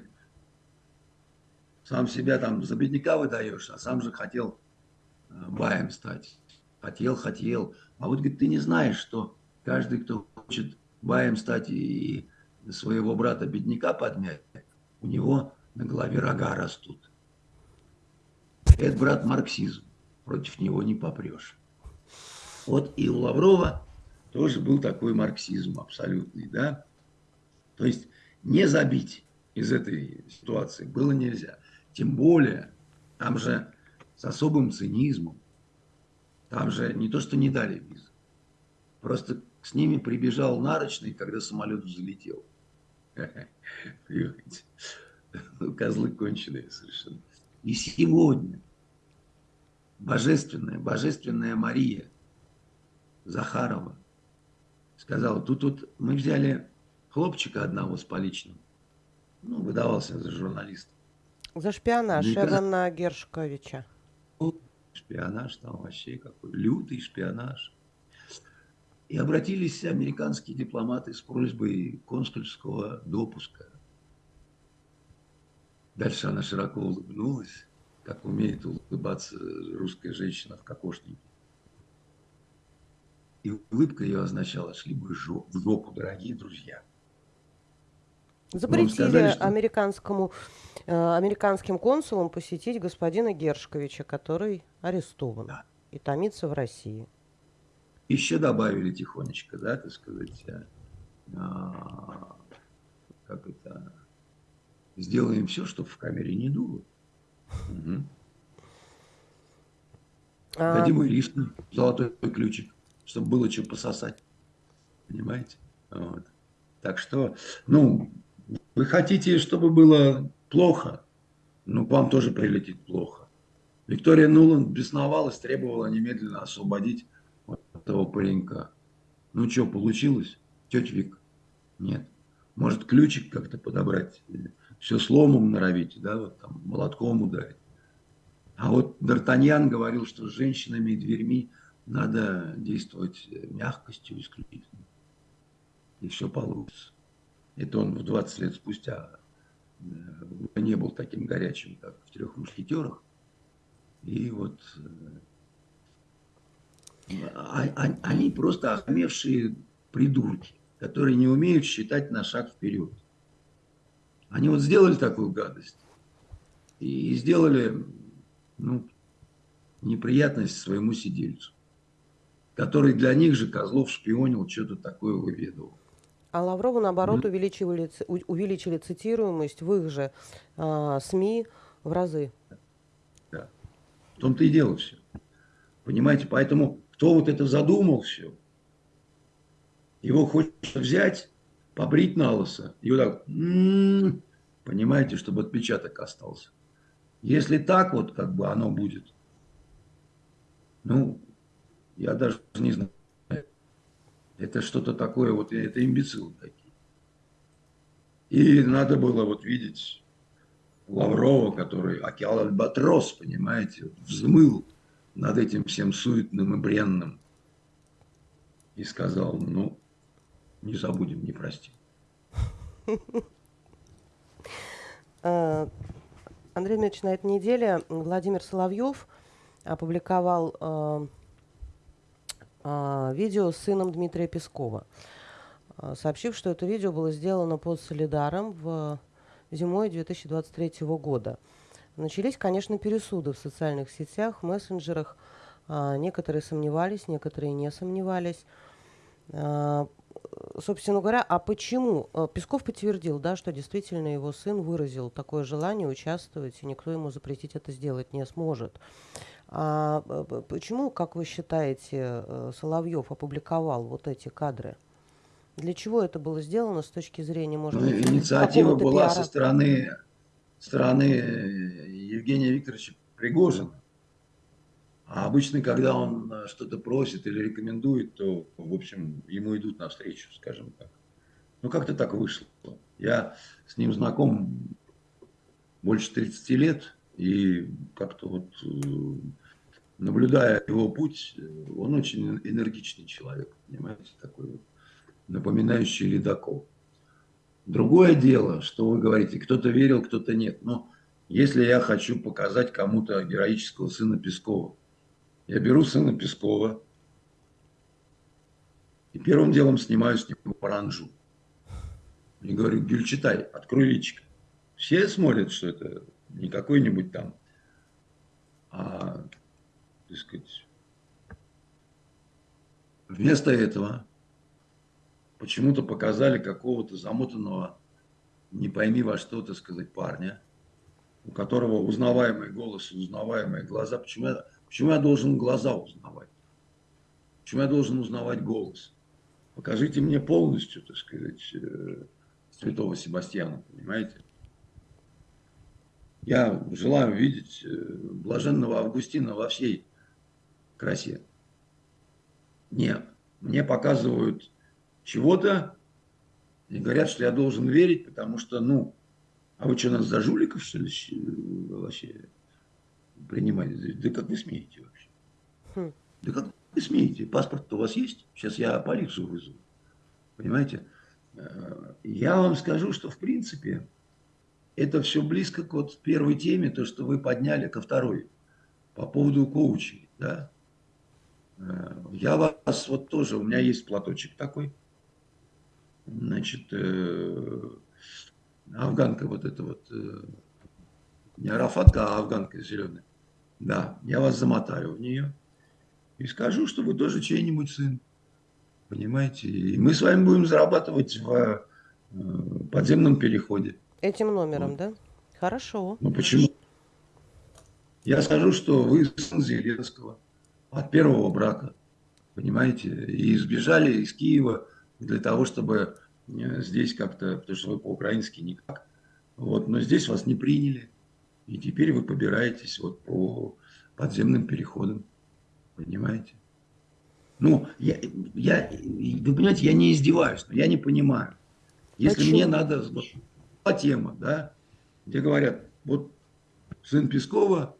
сам себя там за бедняка выдаешь, а сам же хотел баем стать. Хотел, хотел. А вот, говорит, ты не знаешь, что каждый, кто хочет баем стать и своего брата-бедняка подмять, у него на голове рога растут. Это, брат, марксизм. Против него не попрешь. Вот и у Лаврова тоже был такой марксизм абсолютный, да. То есть не забить из этой ситуации было нельзя. Тем более, там же с особым цинизмом там же не то, что не дали визу. Просто с ними прибежал нарочный, когда самолет взлетел. Понимаете? Ну, козлы конченые совершенно. И сегодня божественная, божественная Мария Захарова сказала, тут вот мы взяли хлопчика одного с поличным, ну, выдавался за журналиста. За шпионаж Эвана Гершковича шпионаж там вообще какой, лютый шпионаж. И обратились американские дипломаты с просьбой консульского допуска. Дальше она широко улыбнулась, как умеет улыбаться русская женщина в кокошнике. И улыбка ее означала, шли бы в жопу, дорогие друзья. Запретили сказали, что... американскому, э, американским консулам посетить господина Гершковича, который арестован да. и томится в России. Еще добавили тихонечко, да, так сказать, а, а, как это, сделаем все, чтобы в камере не дуло. Угу. А... Дадим Иришну золотой ключик, чтобы было что пососать. Понимаете? Вот. Так что, ну, вы хотите, чтобы было плохо, ну, к вам тоже прилетит плохо. Виктория Нуланд бесновалась, требовала немедленно освободить этого паренька. Ну, что, получилось? Тетя Вик, нет. Может, ключик как-то подобрать, все сломом норовить, да, вот там, молотком ударить. А вот Д'Артаньян говорил, что с женщинами и дверьми надо действовать мягкостью исключительно. И все получится. Это он в 20 лет спустя э, не был таким горячим, как в «Трех мушкетерах». И вот э, а, а, они просто охмевшие придурки, которые не умеют считать на шаг вперед. Они вот сделали такую гадость и сделали ну, неприятность своему сидельцу, который для них же Козлов шпионил, что-то такое выведывал. А Лаврову, наоборот, увеличивали, увеличили цитируемость в их же э, СМИ в разы. Да. В том-то и дело все. Понимаете, поэтому кто вот это задумал все, его хочется взять, побрить на лысо, и вот так, м-м-м, понимаете, чтобы отпечаток остался. Если так вот как бы оно будет, ну, я даже не знаю. Это что-то такое, вот это имбецилы такие. И надо было вот видеть Лаврова, который океал Альбатрос, понимаете, взмыл над этим всем суетным и бренным. И сказал, ну, не забудем, не простим. *laughs* А, Андрей Дмитриевич, на этой неделе Владимир Соловьев опубликовал э, видео с сыном Дмитрия Пескова, э, сообщив, что это видео было сделано под Солидаром в зимой 2023 года. Начались, конечно, пересуды в социальных сетях, мессенджерах. Э, некоторые сомневались, некоторые не сомневались. Э, собственно говоря, а почему? Э, Песков подтвердил, да, что действительно его сын выразил такое желание участвовать, и никто ему запретить это сделать не сможет. А почему, как вы считаете, э, Соловьев опубликовал вот эти кадры? Для чего это было сделано с точки зрения, может ну, быть, Инициатива была пиара? со стороны, стороны Евгения Викторовича Пригожина. А обычно, когда он э, что-то просит или рекомендует, то, в общем, ему идут навстречу, скажем так. Ну, как-то так вышло. Я с ним знаком больше 30 лет, и как-то вот, э, наблюдая его путь, он очень энергичный человек, понимаете, такой вот, напоминающий ледокол. Другое дело, что вы говорите, кто-то верил, кто-то нет. Но если я хочу показать кому-то героического сына Пескова, я беру сына Пескова и первым делом снимаю с него паранжу. И говорю, Гюльчатай, открой личико. Все смотрят, что это не какой-нибудь там, а, так сказать, вместо этого почему-то показали какого-то замотанного, не пойми во что, так сказать, парня, у которого узнаваемый голос узнаваемые глаза. Почему я Почему я должен глаза узнавать? Почему я должен узнавать голос? Покажите мне полностью, так сказать, э, святого Себастьяна, понимаете? Я желаю видеть э, блаженного Августина во всей красе. Нет, мне показывают чего-то и говорят, что я должен верить, потому что, ну, а вы что, нас за жуликов, что ли, вообще принимать. Да как вы смеете вообще? Хм. Да как вы смеете? Паспорт у вас есть? Сейчас я полицию вызову. Понимаете? Э, я вам скажу, что в принципе это все близко к вот первой теме, то, что вы подняли ко второй, по поводу коучей. Да? Э, я вас вот тоже, у меня есть платочек такой, значит, э, афганка вот эта вот, не арафатка, а афганка зеленая. Да, я вас замотаю в нее и скажу, что вы тоже чей-нибудь сын. Понимаете? И мы с вами будем зарабатывать в э, подземном переходе. Этим номером, вот. да? Хорошо. Ну почему? Я скажу, что вы сын Зеленского от первого брака. Понимаете? И сбежали из Киева для того, чтобы э, здесь как-то, потому что вы по-украински никак. Вот, но здесь вас не приняли. И теперь вы побираетесь вот по подземным переходам. Понимаете? Ну, я, я, вы понимаете, я не издеваюсь, но я не понимаю. Если Почему? мне надо... Была тема, да, где говорят, вот сын Пескова,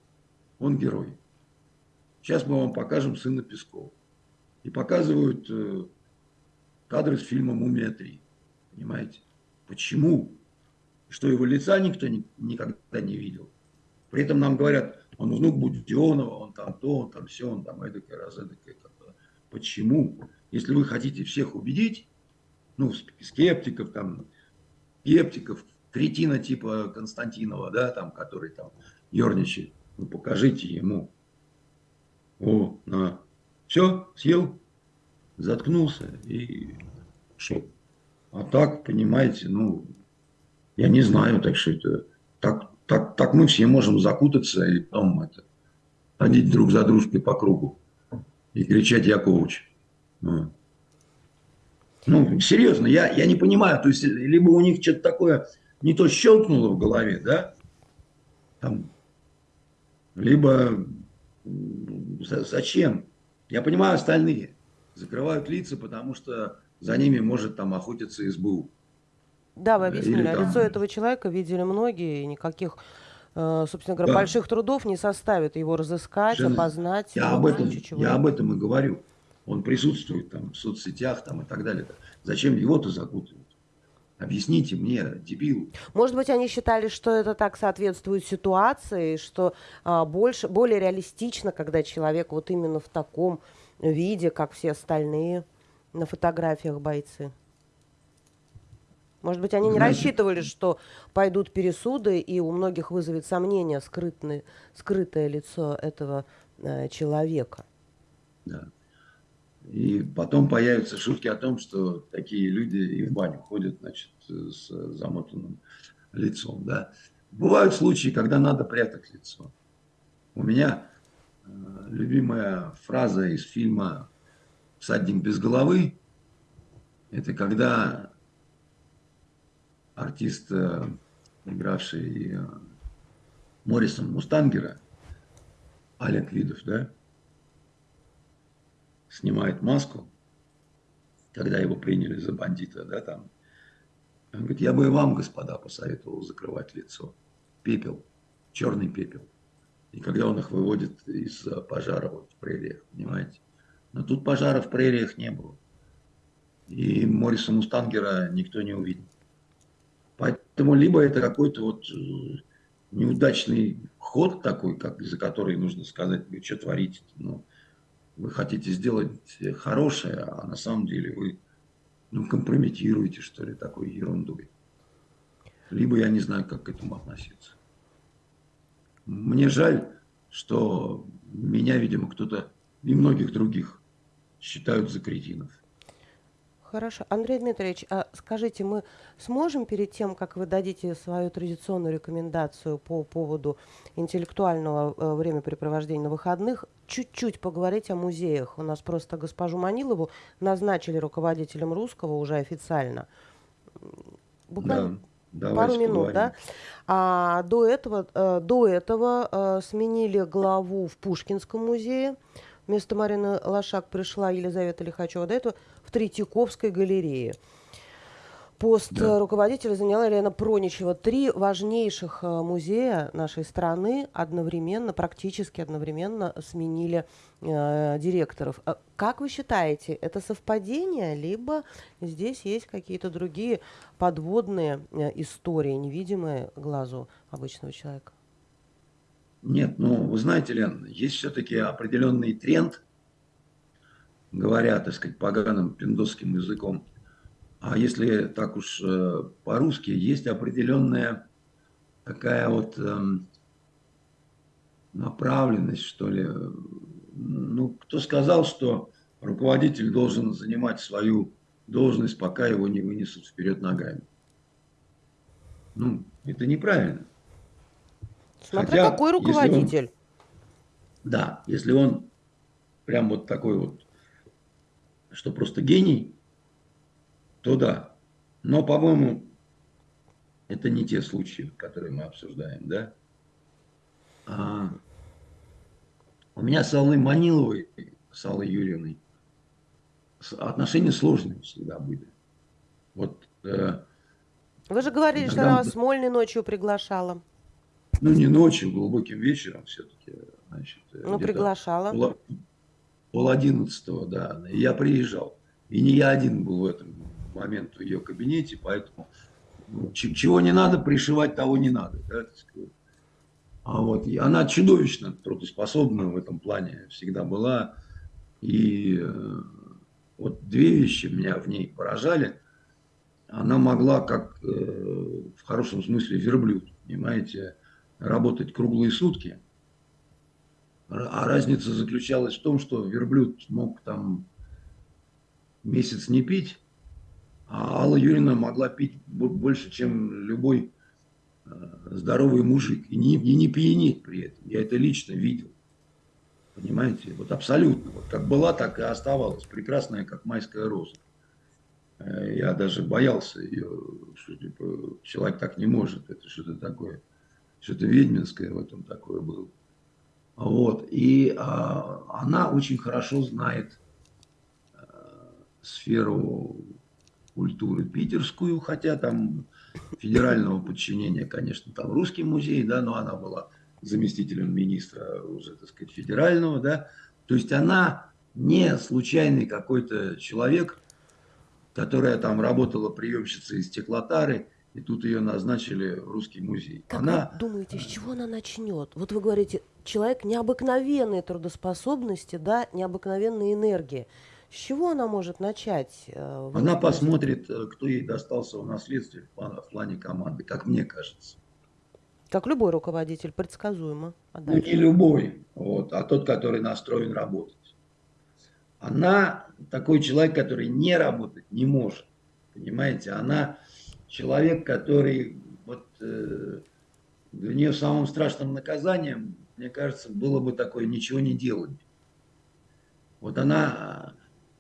он герой. Сейчас мы вам покажем сына Пескова. И показывают э, кадры с фильма «Мумия 3». Понимаете? Почему? Что его лица никто ни, никогда не видел. При этом нам говорят, он внук Буденова, он там то, он там все, он там эдакое, раз эдакое. Почему? Если вы хотите всех убедить, ну, скептиков, там, скептиков, кретина типа Константинова, да, там, который там ерничает, ну, покажите ему. О, на. Все, съел, заткнулся и шел. А так, понимаете, ну, я не знаю, так что это, так, так, так мы все можем закутаться и потом это, ходить друг за дружкой по кругу и кричать «Я коуч». Ну, серьезно, я, я не понимаю, то есть либо у них что-то такое не то щелкнуло в голове, да, там, либо зачем? Я понимаю остальные. Закрывают лица, потому что за ними может там охотиться СБУ. Да, вы объяснили. А там... Лицо этого человека видели многие, и никаких, э, собственно говоря, да. больших трудов не составит его разыскать, Совершенно. опознать. Я, об этом, я об этом и говорю. Он присутствует там в соцсетях там, и так далее. Зачем его-то закутывают? Объясните мне, дебил. Может быть, они считали, что это так соответствует ситуации, что а, больше, более реалистично, когда человек вот именно в таком виде, как все остальные на фотографиях бойцы. Может быть, они не Знаете, рассчитывали, что пойдут пересуды, и у многих вызовет сомнение скрытное, скрытое лицо этого э, человека. Да. И потом появятся шутки о том, что такие люди и в баню ходят, значит, с замотанным лицом, да. Бывают случаи, когда надо прятать лицо. У меня э, любимая фраза из фильма «Всадник без головы» – это когда артист, э, игравший э, Моррисон Мустангера, Олег Видов, да, снимает маску, когда его приняли за бандита, да, там. Он говорит, я бы и вам, господа, посоветовал закрывать лицо. Пепел, черный пепел. И когда он их выводит из пожара вот в прериях, понимаете. Но тут пожара в прериях не было. И Морриса Мустангера никто не увидел. Поэтому либо это какой-то вот э, неудачный ход такой, как, за который нужно сказать, вы что творите. Ну, вы хотите сделать хорошее, а на самом деле вы ну, компрометируете, что ли, такой ерундой. Либо я не знаю, как к этому относиться. Мне жаль, что меня, видимо, кто-то и многих других считают за кретинов. Хорошо. Андрей Дмитриевич, а скажите, мы сможем перед тем, как вы дадите свою традиционную рекомендацию по поводу интеллектуального э, времяпрепровождения на выходных, чуть-чуть поговорить о музеях? У нас просто госпожу Манилову назначили руководителем русского уже официально. Буквально да, пару минут, поговорим. да? А до этого, э, до этого э, сменили главу в Пушкинском музее. Вместо Марины Лошак пришла Елизавета Лихачева. До этого в Третьяковской галерее. Пост да. руководителя заняла Елена Проничева. Три важнейших э, музея нашей страны одновременно, практически одновременно сменили э, директоров. А как вы считаете, это совпадение, либо здесь есть какие-то другие подводные э, истории, невидимые глазу обычного человека? Нет, ну, вы знаете, Лен, есть все-таки определенный тренд, говоря, так сказать, поганым пиндосским языком. А если так уж э, по-русски, есть определенная такая вот эм, направленность, что ли. Ну, кто сказал, что руководитель должен занимать свою должность, пока его не вынесут вперед ногами? Ну, это неправильно. Смотря Хотя, какой руководитель. Он, да, если он прям вот такой вот, что просто гений, то да. Но, по-моему, это не те случаи, которые мы обсуждаем, да? А, у меня с Аллой Маниловой, с Аллой Юрьевной, отношения сложные всегда были. Вот, э, Вы же говорили, что она вас Смольной ночью приглашала. Ну, не ночью, глубоким вечером все-таки. Значит, ну, приглашала. Пол, пол одиннадцатого, да. Я приезжал. И не я один был в этом момент в ее кабинете, поэтому ну, чего не надо, пришивать того не надо. Да, а вот, и она чудовищно трудоспособна в этом плане всегда была. И э, вот две вещи меня в ней поражали. Она могла, как э, в хорошем смысле, верблюд, понимаете, работать круглые сутки. А разница заключалась в том, что верблюд мог там месяц не пить, а Алла Юрьевна могла пить больше, чем любой э, здоровый мужик. И не, и не пьянеть при этом. Я это лично видел. Понимаете? Вот абсолютно. Вот как была, так и оставалась. Прекрасная, как майская роза. Э, я даже боялся ее, что типа, человек так не может. Это что-то такое, что-то ведьминское в этом такое было. Вот. И а, она очень хорошо знает а, сферу культуры питерскую, хотя там федерального подчинения, конечно, там русский музей, да, но она была заместителем министра уже, так сказать, федерального, да. То есть она не случайный какой-то человек, которая там работала приемщицей из стеклотары, и тут ее назначили в русский музей. Как она... вы думаете, с чего она начнет? Вот вы говорите, человек необыкновенной трудоспособности, да, необыкновенной энергии. С чего она может начать? Э, она посмотрит, э, кто ей достался в наследстве в плане, в плане команды, как мне кажется. Как любой руководитель, предсказуемо. А ну, не любой, вот, а тот, который настроен работать. Она такой человек, который не работать не может. Понимаете, она человек, который вот э, для нее самым страшным наказанием, мне кажется, было бы такое ничего не делать. Вот она,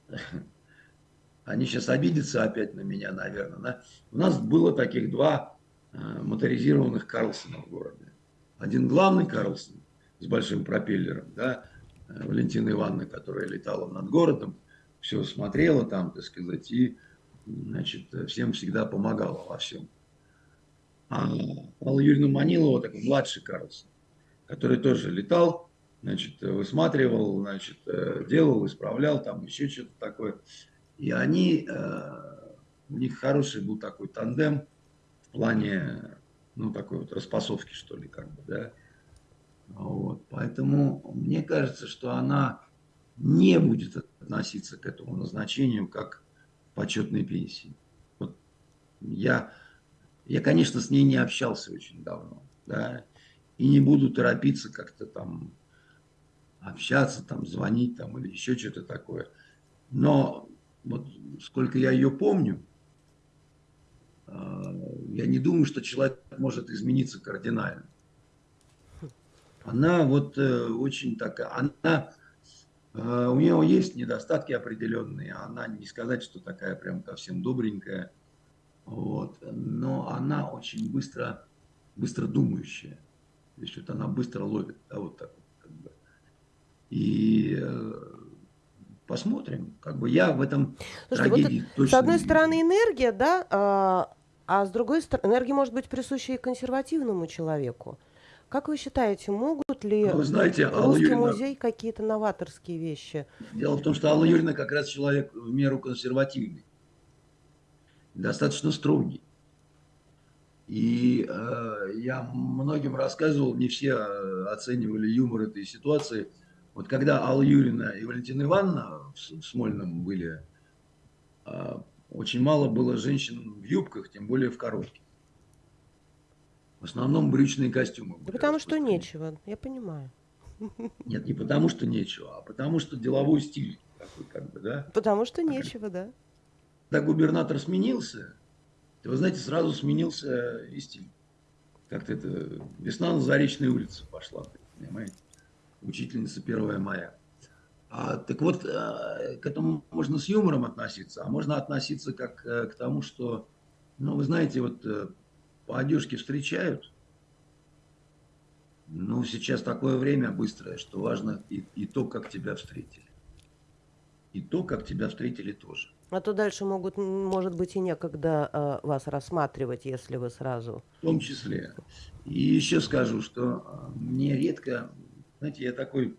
*laughs* они сейчас обидятся опять на меня, наверное. Да? У нас было таких два э, моторизированных Карлсона в городе. Один главный Карлсон с большим пропеллером, да, э, Валентина Ивановна, которая летала над городом, все смотрела там, так сказать, и значит, всем всегда помогала во всем. А Алла Юрьевна Манилова, такой младший Карлсон, который тоже летал, значит, высматривал, значит, делал, исправлял, там еще что-то такое. И они, э, у них хороший был такой тандем в плане, ну, такой вот распасовки, что ли, как бы, да. Вот, поэтому мне кажется, что она не будет относиться к этому назначению как почетной пенсии. Вот я, я, конечно, с ней не общался очень давно, да, и не буду торопиться как-то там общаться, там, звонить там или еще что-то такое. Но вот сколько я ее помню, а, я не думаю, что человек может измениться кардинально. Она вот э, очень такая, она Э, у нее есть недостатки определенные, она не сказать, что такая прям совсем добренькая, вот, но она очень быстро, быстро думающая, то есть вот она быстро ловит, да, вот так вот, как бы. И э, посмотрим, как бы я в этом Слушайте, вот точно С одной стороны энергия, да, а, а с другой стороны энергия может быть присуща и консервативному человеку. Как вы считаете, могут ли вы знаете, Русский Юрьевна... музей какие-то новаторские вещи? Дело в том, что Алла Юрьевна как раз человек в меру консервативный, достаточно строгий. И э, я многим рассказывал, не все э, оценивали юмор этой ситуации. Вот когда Алла Юрьевна и Валентина Ивановна в Смольном были, э, очень мало было женщин в юбках, тем более в коротких. В основном брючные костюмы. Да потому что нечего, я понимаю. Нет, не потому что нечего, а потому что деловой стиль такой, как бы, да. Потому что нечего, да. Когда губернатор сменился, то, вы знаете, сразу сменился и стиль. Как-то это весна на Заречной улице пошла, понимаете? Учительница 1 мая. А, так вот, э, к этому можно с юмором относиться, а можно относиться как э, к тому, что, ну, вы знаете, вот э, по одежке встречают. Ну, сейчас такое время быстрое, что важно и, и то, как тебя встретили. и то, как тебя встретили тоже. А то дальше могут, может быть, и некогда э, вас рассматривать, если вы сразу. В том числе. И еще скажу, что а, мне редко, знаете, я такой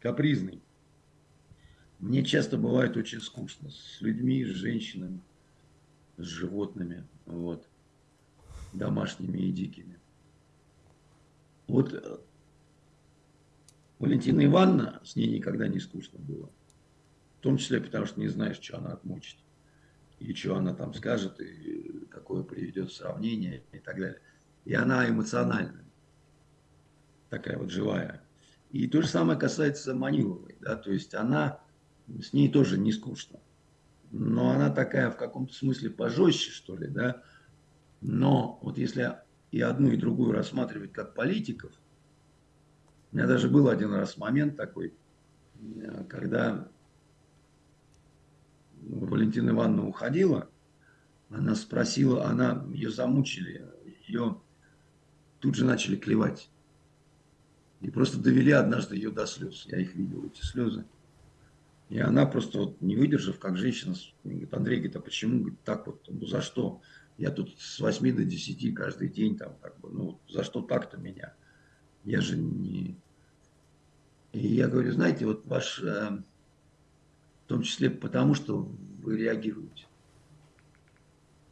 капризный. Мне часто бывает очень скучно с людьми, с женщинами, с животными, вот, домашними и дикими. Вот э, Валентина Ивановна, с ней никогда не скучно было. В том числе, потому что не знаешь, что она отмучит. И что она там скажет, и какое приведет сравнение, и так далее. И она эмоциональная. Такая вот живая. И то же самое касается Маниловой. Да? То есть она, с ней тоже не скучно. Но она такая в каком-то смысле пожестче, что ли, да. Но вот если и одну, и другую рассматривать как политиков, у меня даже был один раз момент такой, когда Валентина Ивановна уходила, она спросила, она, ее замучили, ее тут же начали клевать. И просто довели однажды ее до слез. Я их видел, эти слезы. И она просто вот не выдержав, как женщина, говорит, Андрей, говорит, а почему говорит, так вот, ну за что? Я тут с 8 до 10 каждый день там, как бы, ну за что так-то меня? Я же не, и я говорю, знаете, вот ваш, э, в том числе потому, что вы реагируете.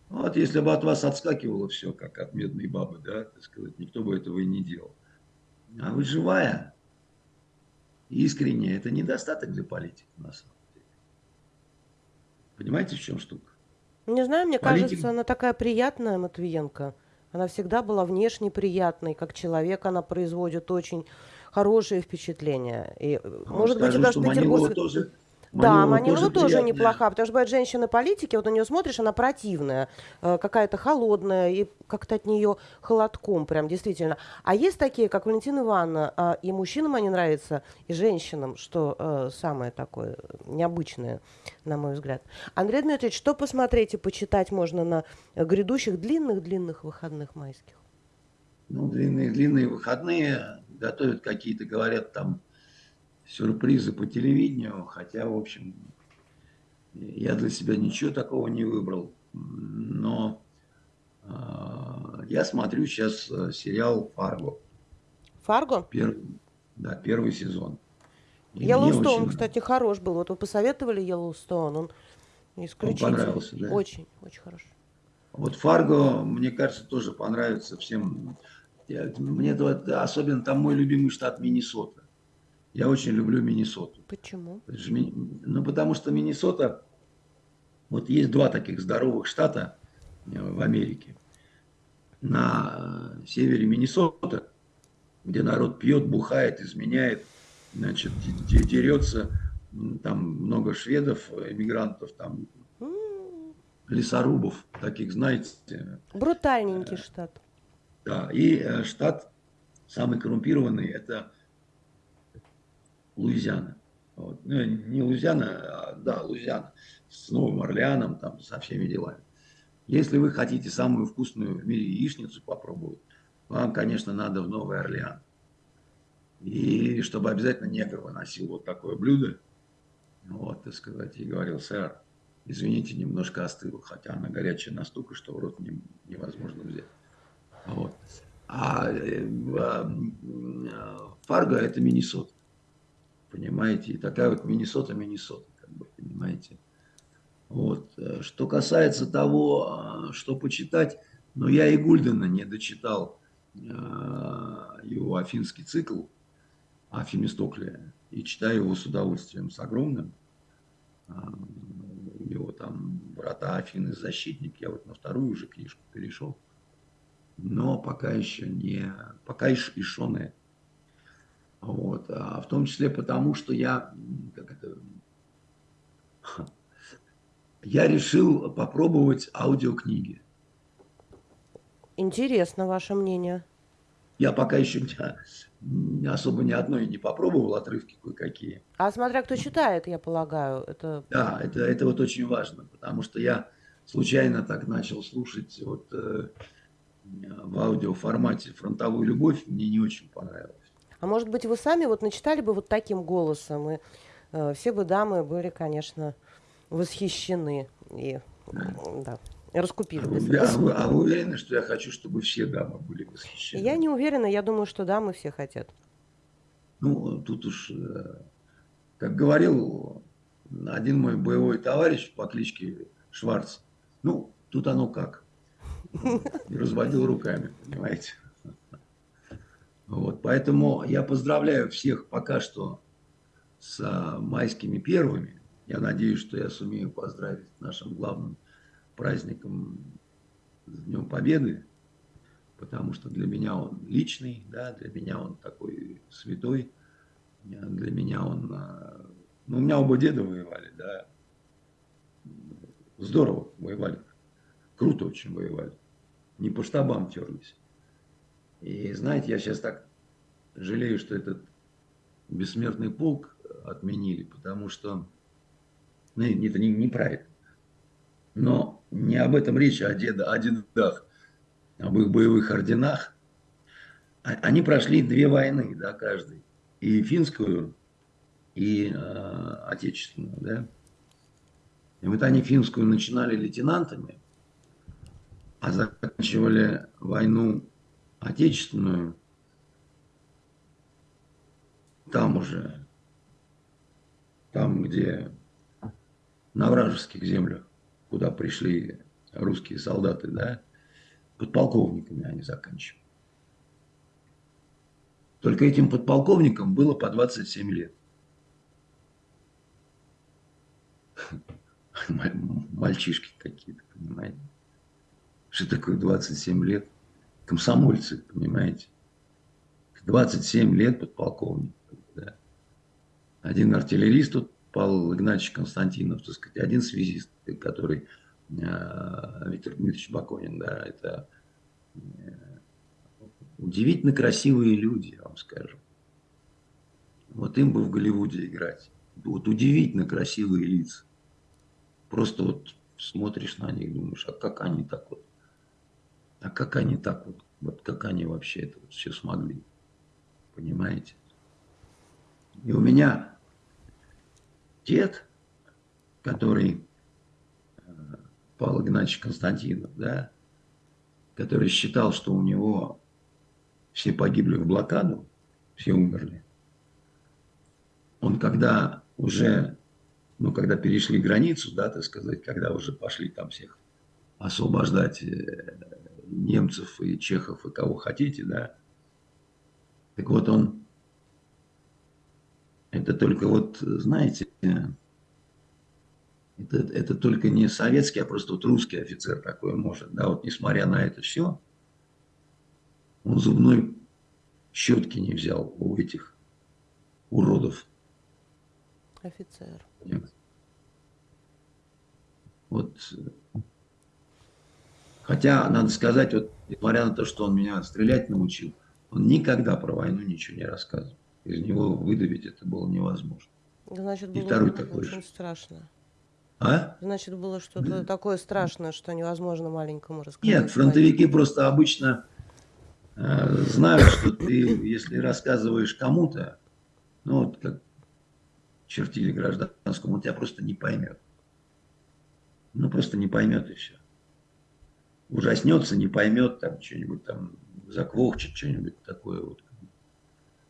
Вот если бы от вас отскакивало все, как от медной бабы, да, так сказать, никто бы этого и не делал. А вы живая, искренняя, это недостаток для политика, на самом деле. Понимаете, в чем штука? Не знаю, мне Политик... кажется, она такая приятная, Матвиенко. Она всегда была внешне приятной, как человек она производит очень хорошие впечатления. И, а может скажем, быть, даже в Петербурге... тоже да, Манилова тоже, тоже неплоха, потому что бывает женщины-политики, вот на нее смотришь, она противная, э, какая-то холодная, и как-то от нее холодком прям, действительно. А есть такие, как Валентина Ивановна, э, и мужчинам они нравятся, и женщинам, что э, самое такое необычное, на мой взгляд. Андрей Дмитриевич, что посмотреть и почитать можно на грядущих длинных-длинных выходных майских? Ну, длинные-длинные выходные готовят какие-то, говорят, там сюрпризы по телевидению, хотя, в общем, я для себя ничего такого не выбрал. Но э, я смотрю сейчас э, сериал «Фарго». «Фарго»? Пер, да, первый сезон. Йеллоустоун, кстати, хорош был. Вот вы посоветовали Йеллоустоун, он исключительно. Он понравился, да? Очень, очень хорошо. Вот «Фарго», мне кажется, тоже понравится всем. Мне особенно там мой любимый штат Миннесота. Я очень люблю Миннесоту. Почему? Ну, потому что Миннесота, вот есть два таких здоровых штата э, в Америке. На э, севере Миннесота, где народ пьет, бухает, изменяет, значит, дерется, там много шведов, эмигрантов, там лесорубов, таких, знаете. Брутальненький штат. Да, и э, штат самый коррумпированный, это Луизиана. Вот. Ну, не Луизиана, а, да, Луизиана. С Новым Орлеаном, там, со всеми делами. Если вы хотите самую вкусную в мире яичницу попробовать, вам, конечно, надо в Новый Орлеан. И чтобы обязательно негр выносил вот такое блюдо, вот, так сказать, и говорил, сэр, извините, немножко остыло, хотя она горячая настолько, что в рот не, невозможно взять. Вот. А, э, а Фарго – это Миннесота понимаете, и такая вот Миннесота, Миннесота, как бы, понимаете. Вот. Что касается того, а, что почитать, но я и Гульдена не дочитал э, его афинский цикл о Фемистокле и читаю его с удовольствием, с огромным. А, у него там «Врата Афины. Защитник». Я вот на вторую уже книжку перешел. Но пока еще не... Пока и Шоне вот. А в том числе потому, что я, как это, я решил попробовать аудиокниги. Интересно ваше мнение. Я пока еще не, особо ни одной не попробовал, отрывки кое-какие. А смотря кто читает, я полагаю, это... Да, это, это вот очень важно, потому что я случайно так начал слушать вот э, в аудиоформате «Фронтовую любовь», мне не очень понравилось. А может быть, вы сами вот начитали бы вот таким голосом и э, все бы дамы были, конечно, восхищены и да. раскупили бы. А, а, вы, уверены, что я хочу, чтобы все дамы были восхищены? Я не уверена, я думаю, что дамы все хотят. Ну, тут уж, э, как говорил один мой боевой товарищ по кличке Шварц, ну, тут оно как. И разводил руками, понимаете. Вот, поэтому я поздравляю всех пока что с а, майскими первыми. Я надеюсь, что я сумею поздравить нашим главным праздником с Днем Победы, потому что для меня он личный, да, для меня он такой святой, для меня он... А, ну, у меня оба деда воевали, да, здорово воевали, круто очень воевали, не по штабам терлись. И знаете, я сейчас так жалею, что этот бессмертный полк отменили, потому что ну, это не, неправильно. Но не об этом речь, а о, деда, о дедах, об их боевых орденах. А, они прошли две войны, да, каждый. И финскую, и э, отечественную, да. И вот они финскую начинали лейтенантами, а заканчивали войну отечественную там уже, там, где на вражеских землях, куда пришли русские солдаты, да, подполковниками они заканчивали. Только этим подполковникам было по 27 лет. *laughs* Мальчишки какие-то, понимаете. Что такое 27 лет? Комсомольцы, понимаете. 27 лет подполковник. Да. Один артиллерист тут Павел Игнатьевич Константинов, так сказать, один связист, который э, Виктор Дмитриевич Баконин, да, это э, удивительно красивые люди, я вам скажу. Вот им бы в Голливуде играть. Вот удивительно красивые лица. Просто вот смотришь на них, думаешь, а как они так вот, а как они так вот, вот как они вообще это вот все смогли, понимаете? И у меня дед, который э, Павел Игнатьевич Константинов, да, который считал, что у него все погибли в блокаду, все умерли. Он когда уже, ну, когда перешли границу, да, так сказать, когда уже пошли там всех освобождать э, немцев и чехов и кого хотите, да, так вот он это только вот, знаете, это, это только не советский, а просто вот русский офицер такой может. Да, вот несмотря на это все, он зубной щетки не взял у этих уродов. Офицер. Вот. Хотя, надо сказать, вот, несмотря на то, что он меня стрелять научил, он никогда про войну ничего не рассказывал из него выдавить это было невозможно. Значит, было И второй такой очень же. страшно. А? Значит, было что-то да. такое страшное, что невозможно маленькому рассказать. Нет, фронтовики просто обычно э, знают, что ты, если рассказываешь кому-то, ну вот как чертили гражданскому, он тебя просто не поймет. Ну просто не поймет и все. Ужаснется, не поймет, там что-нибудь там заквохчет, что-нибудь такое вот.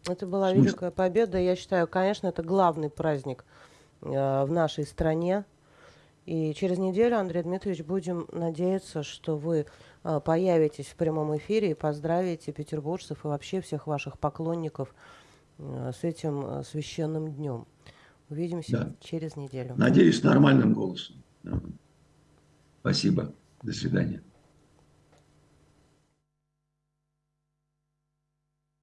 Это была Смысл? великая победа. Я считаю, конечно, это главный праздник э, в нашей стране. И через неделю, Андрей Дмитриевич, будем надеяться, что вы э, появитесь в прямом эфире и поздравите петербуржцев и вообще всех ваших поклонников э, с этим э, священным днем. Увидимся да. через неделю. Надеюсь, нормальным голосом. Спасибо. До свидания.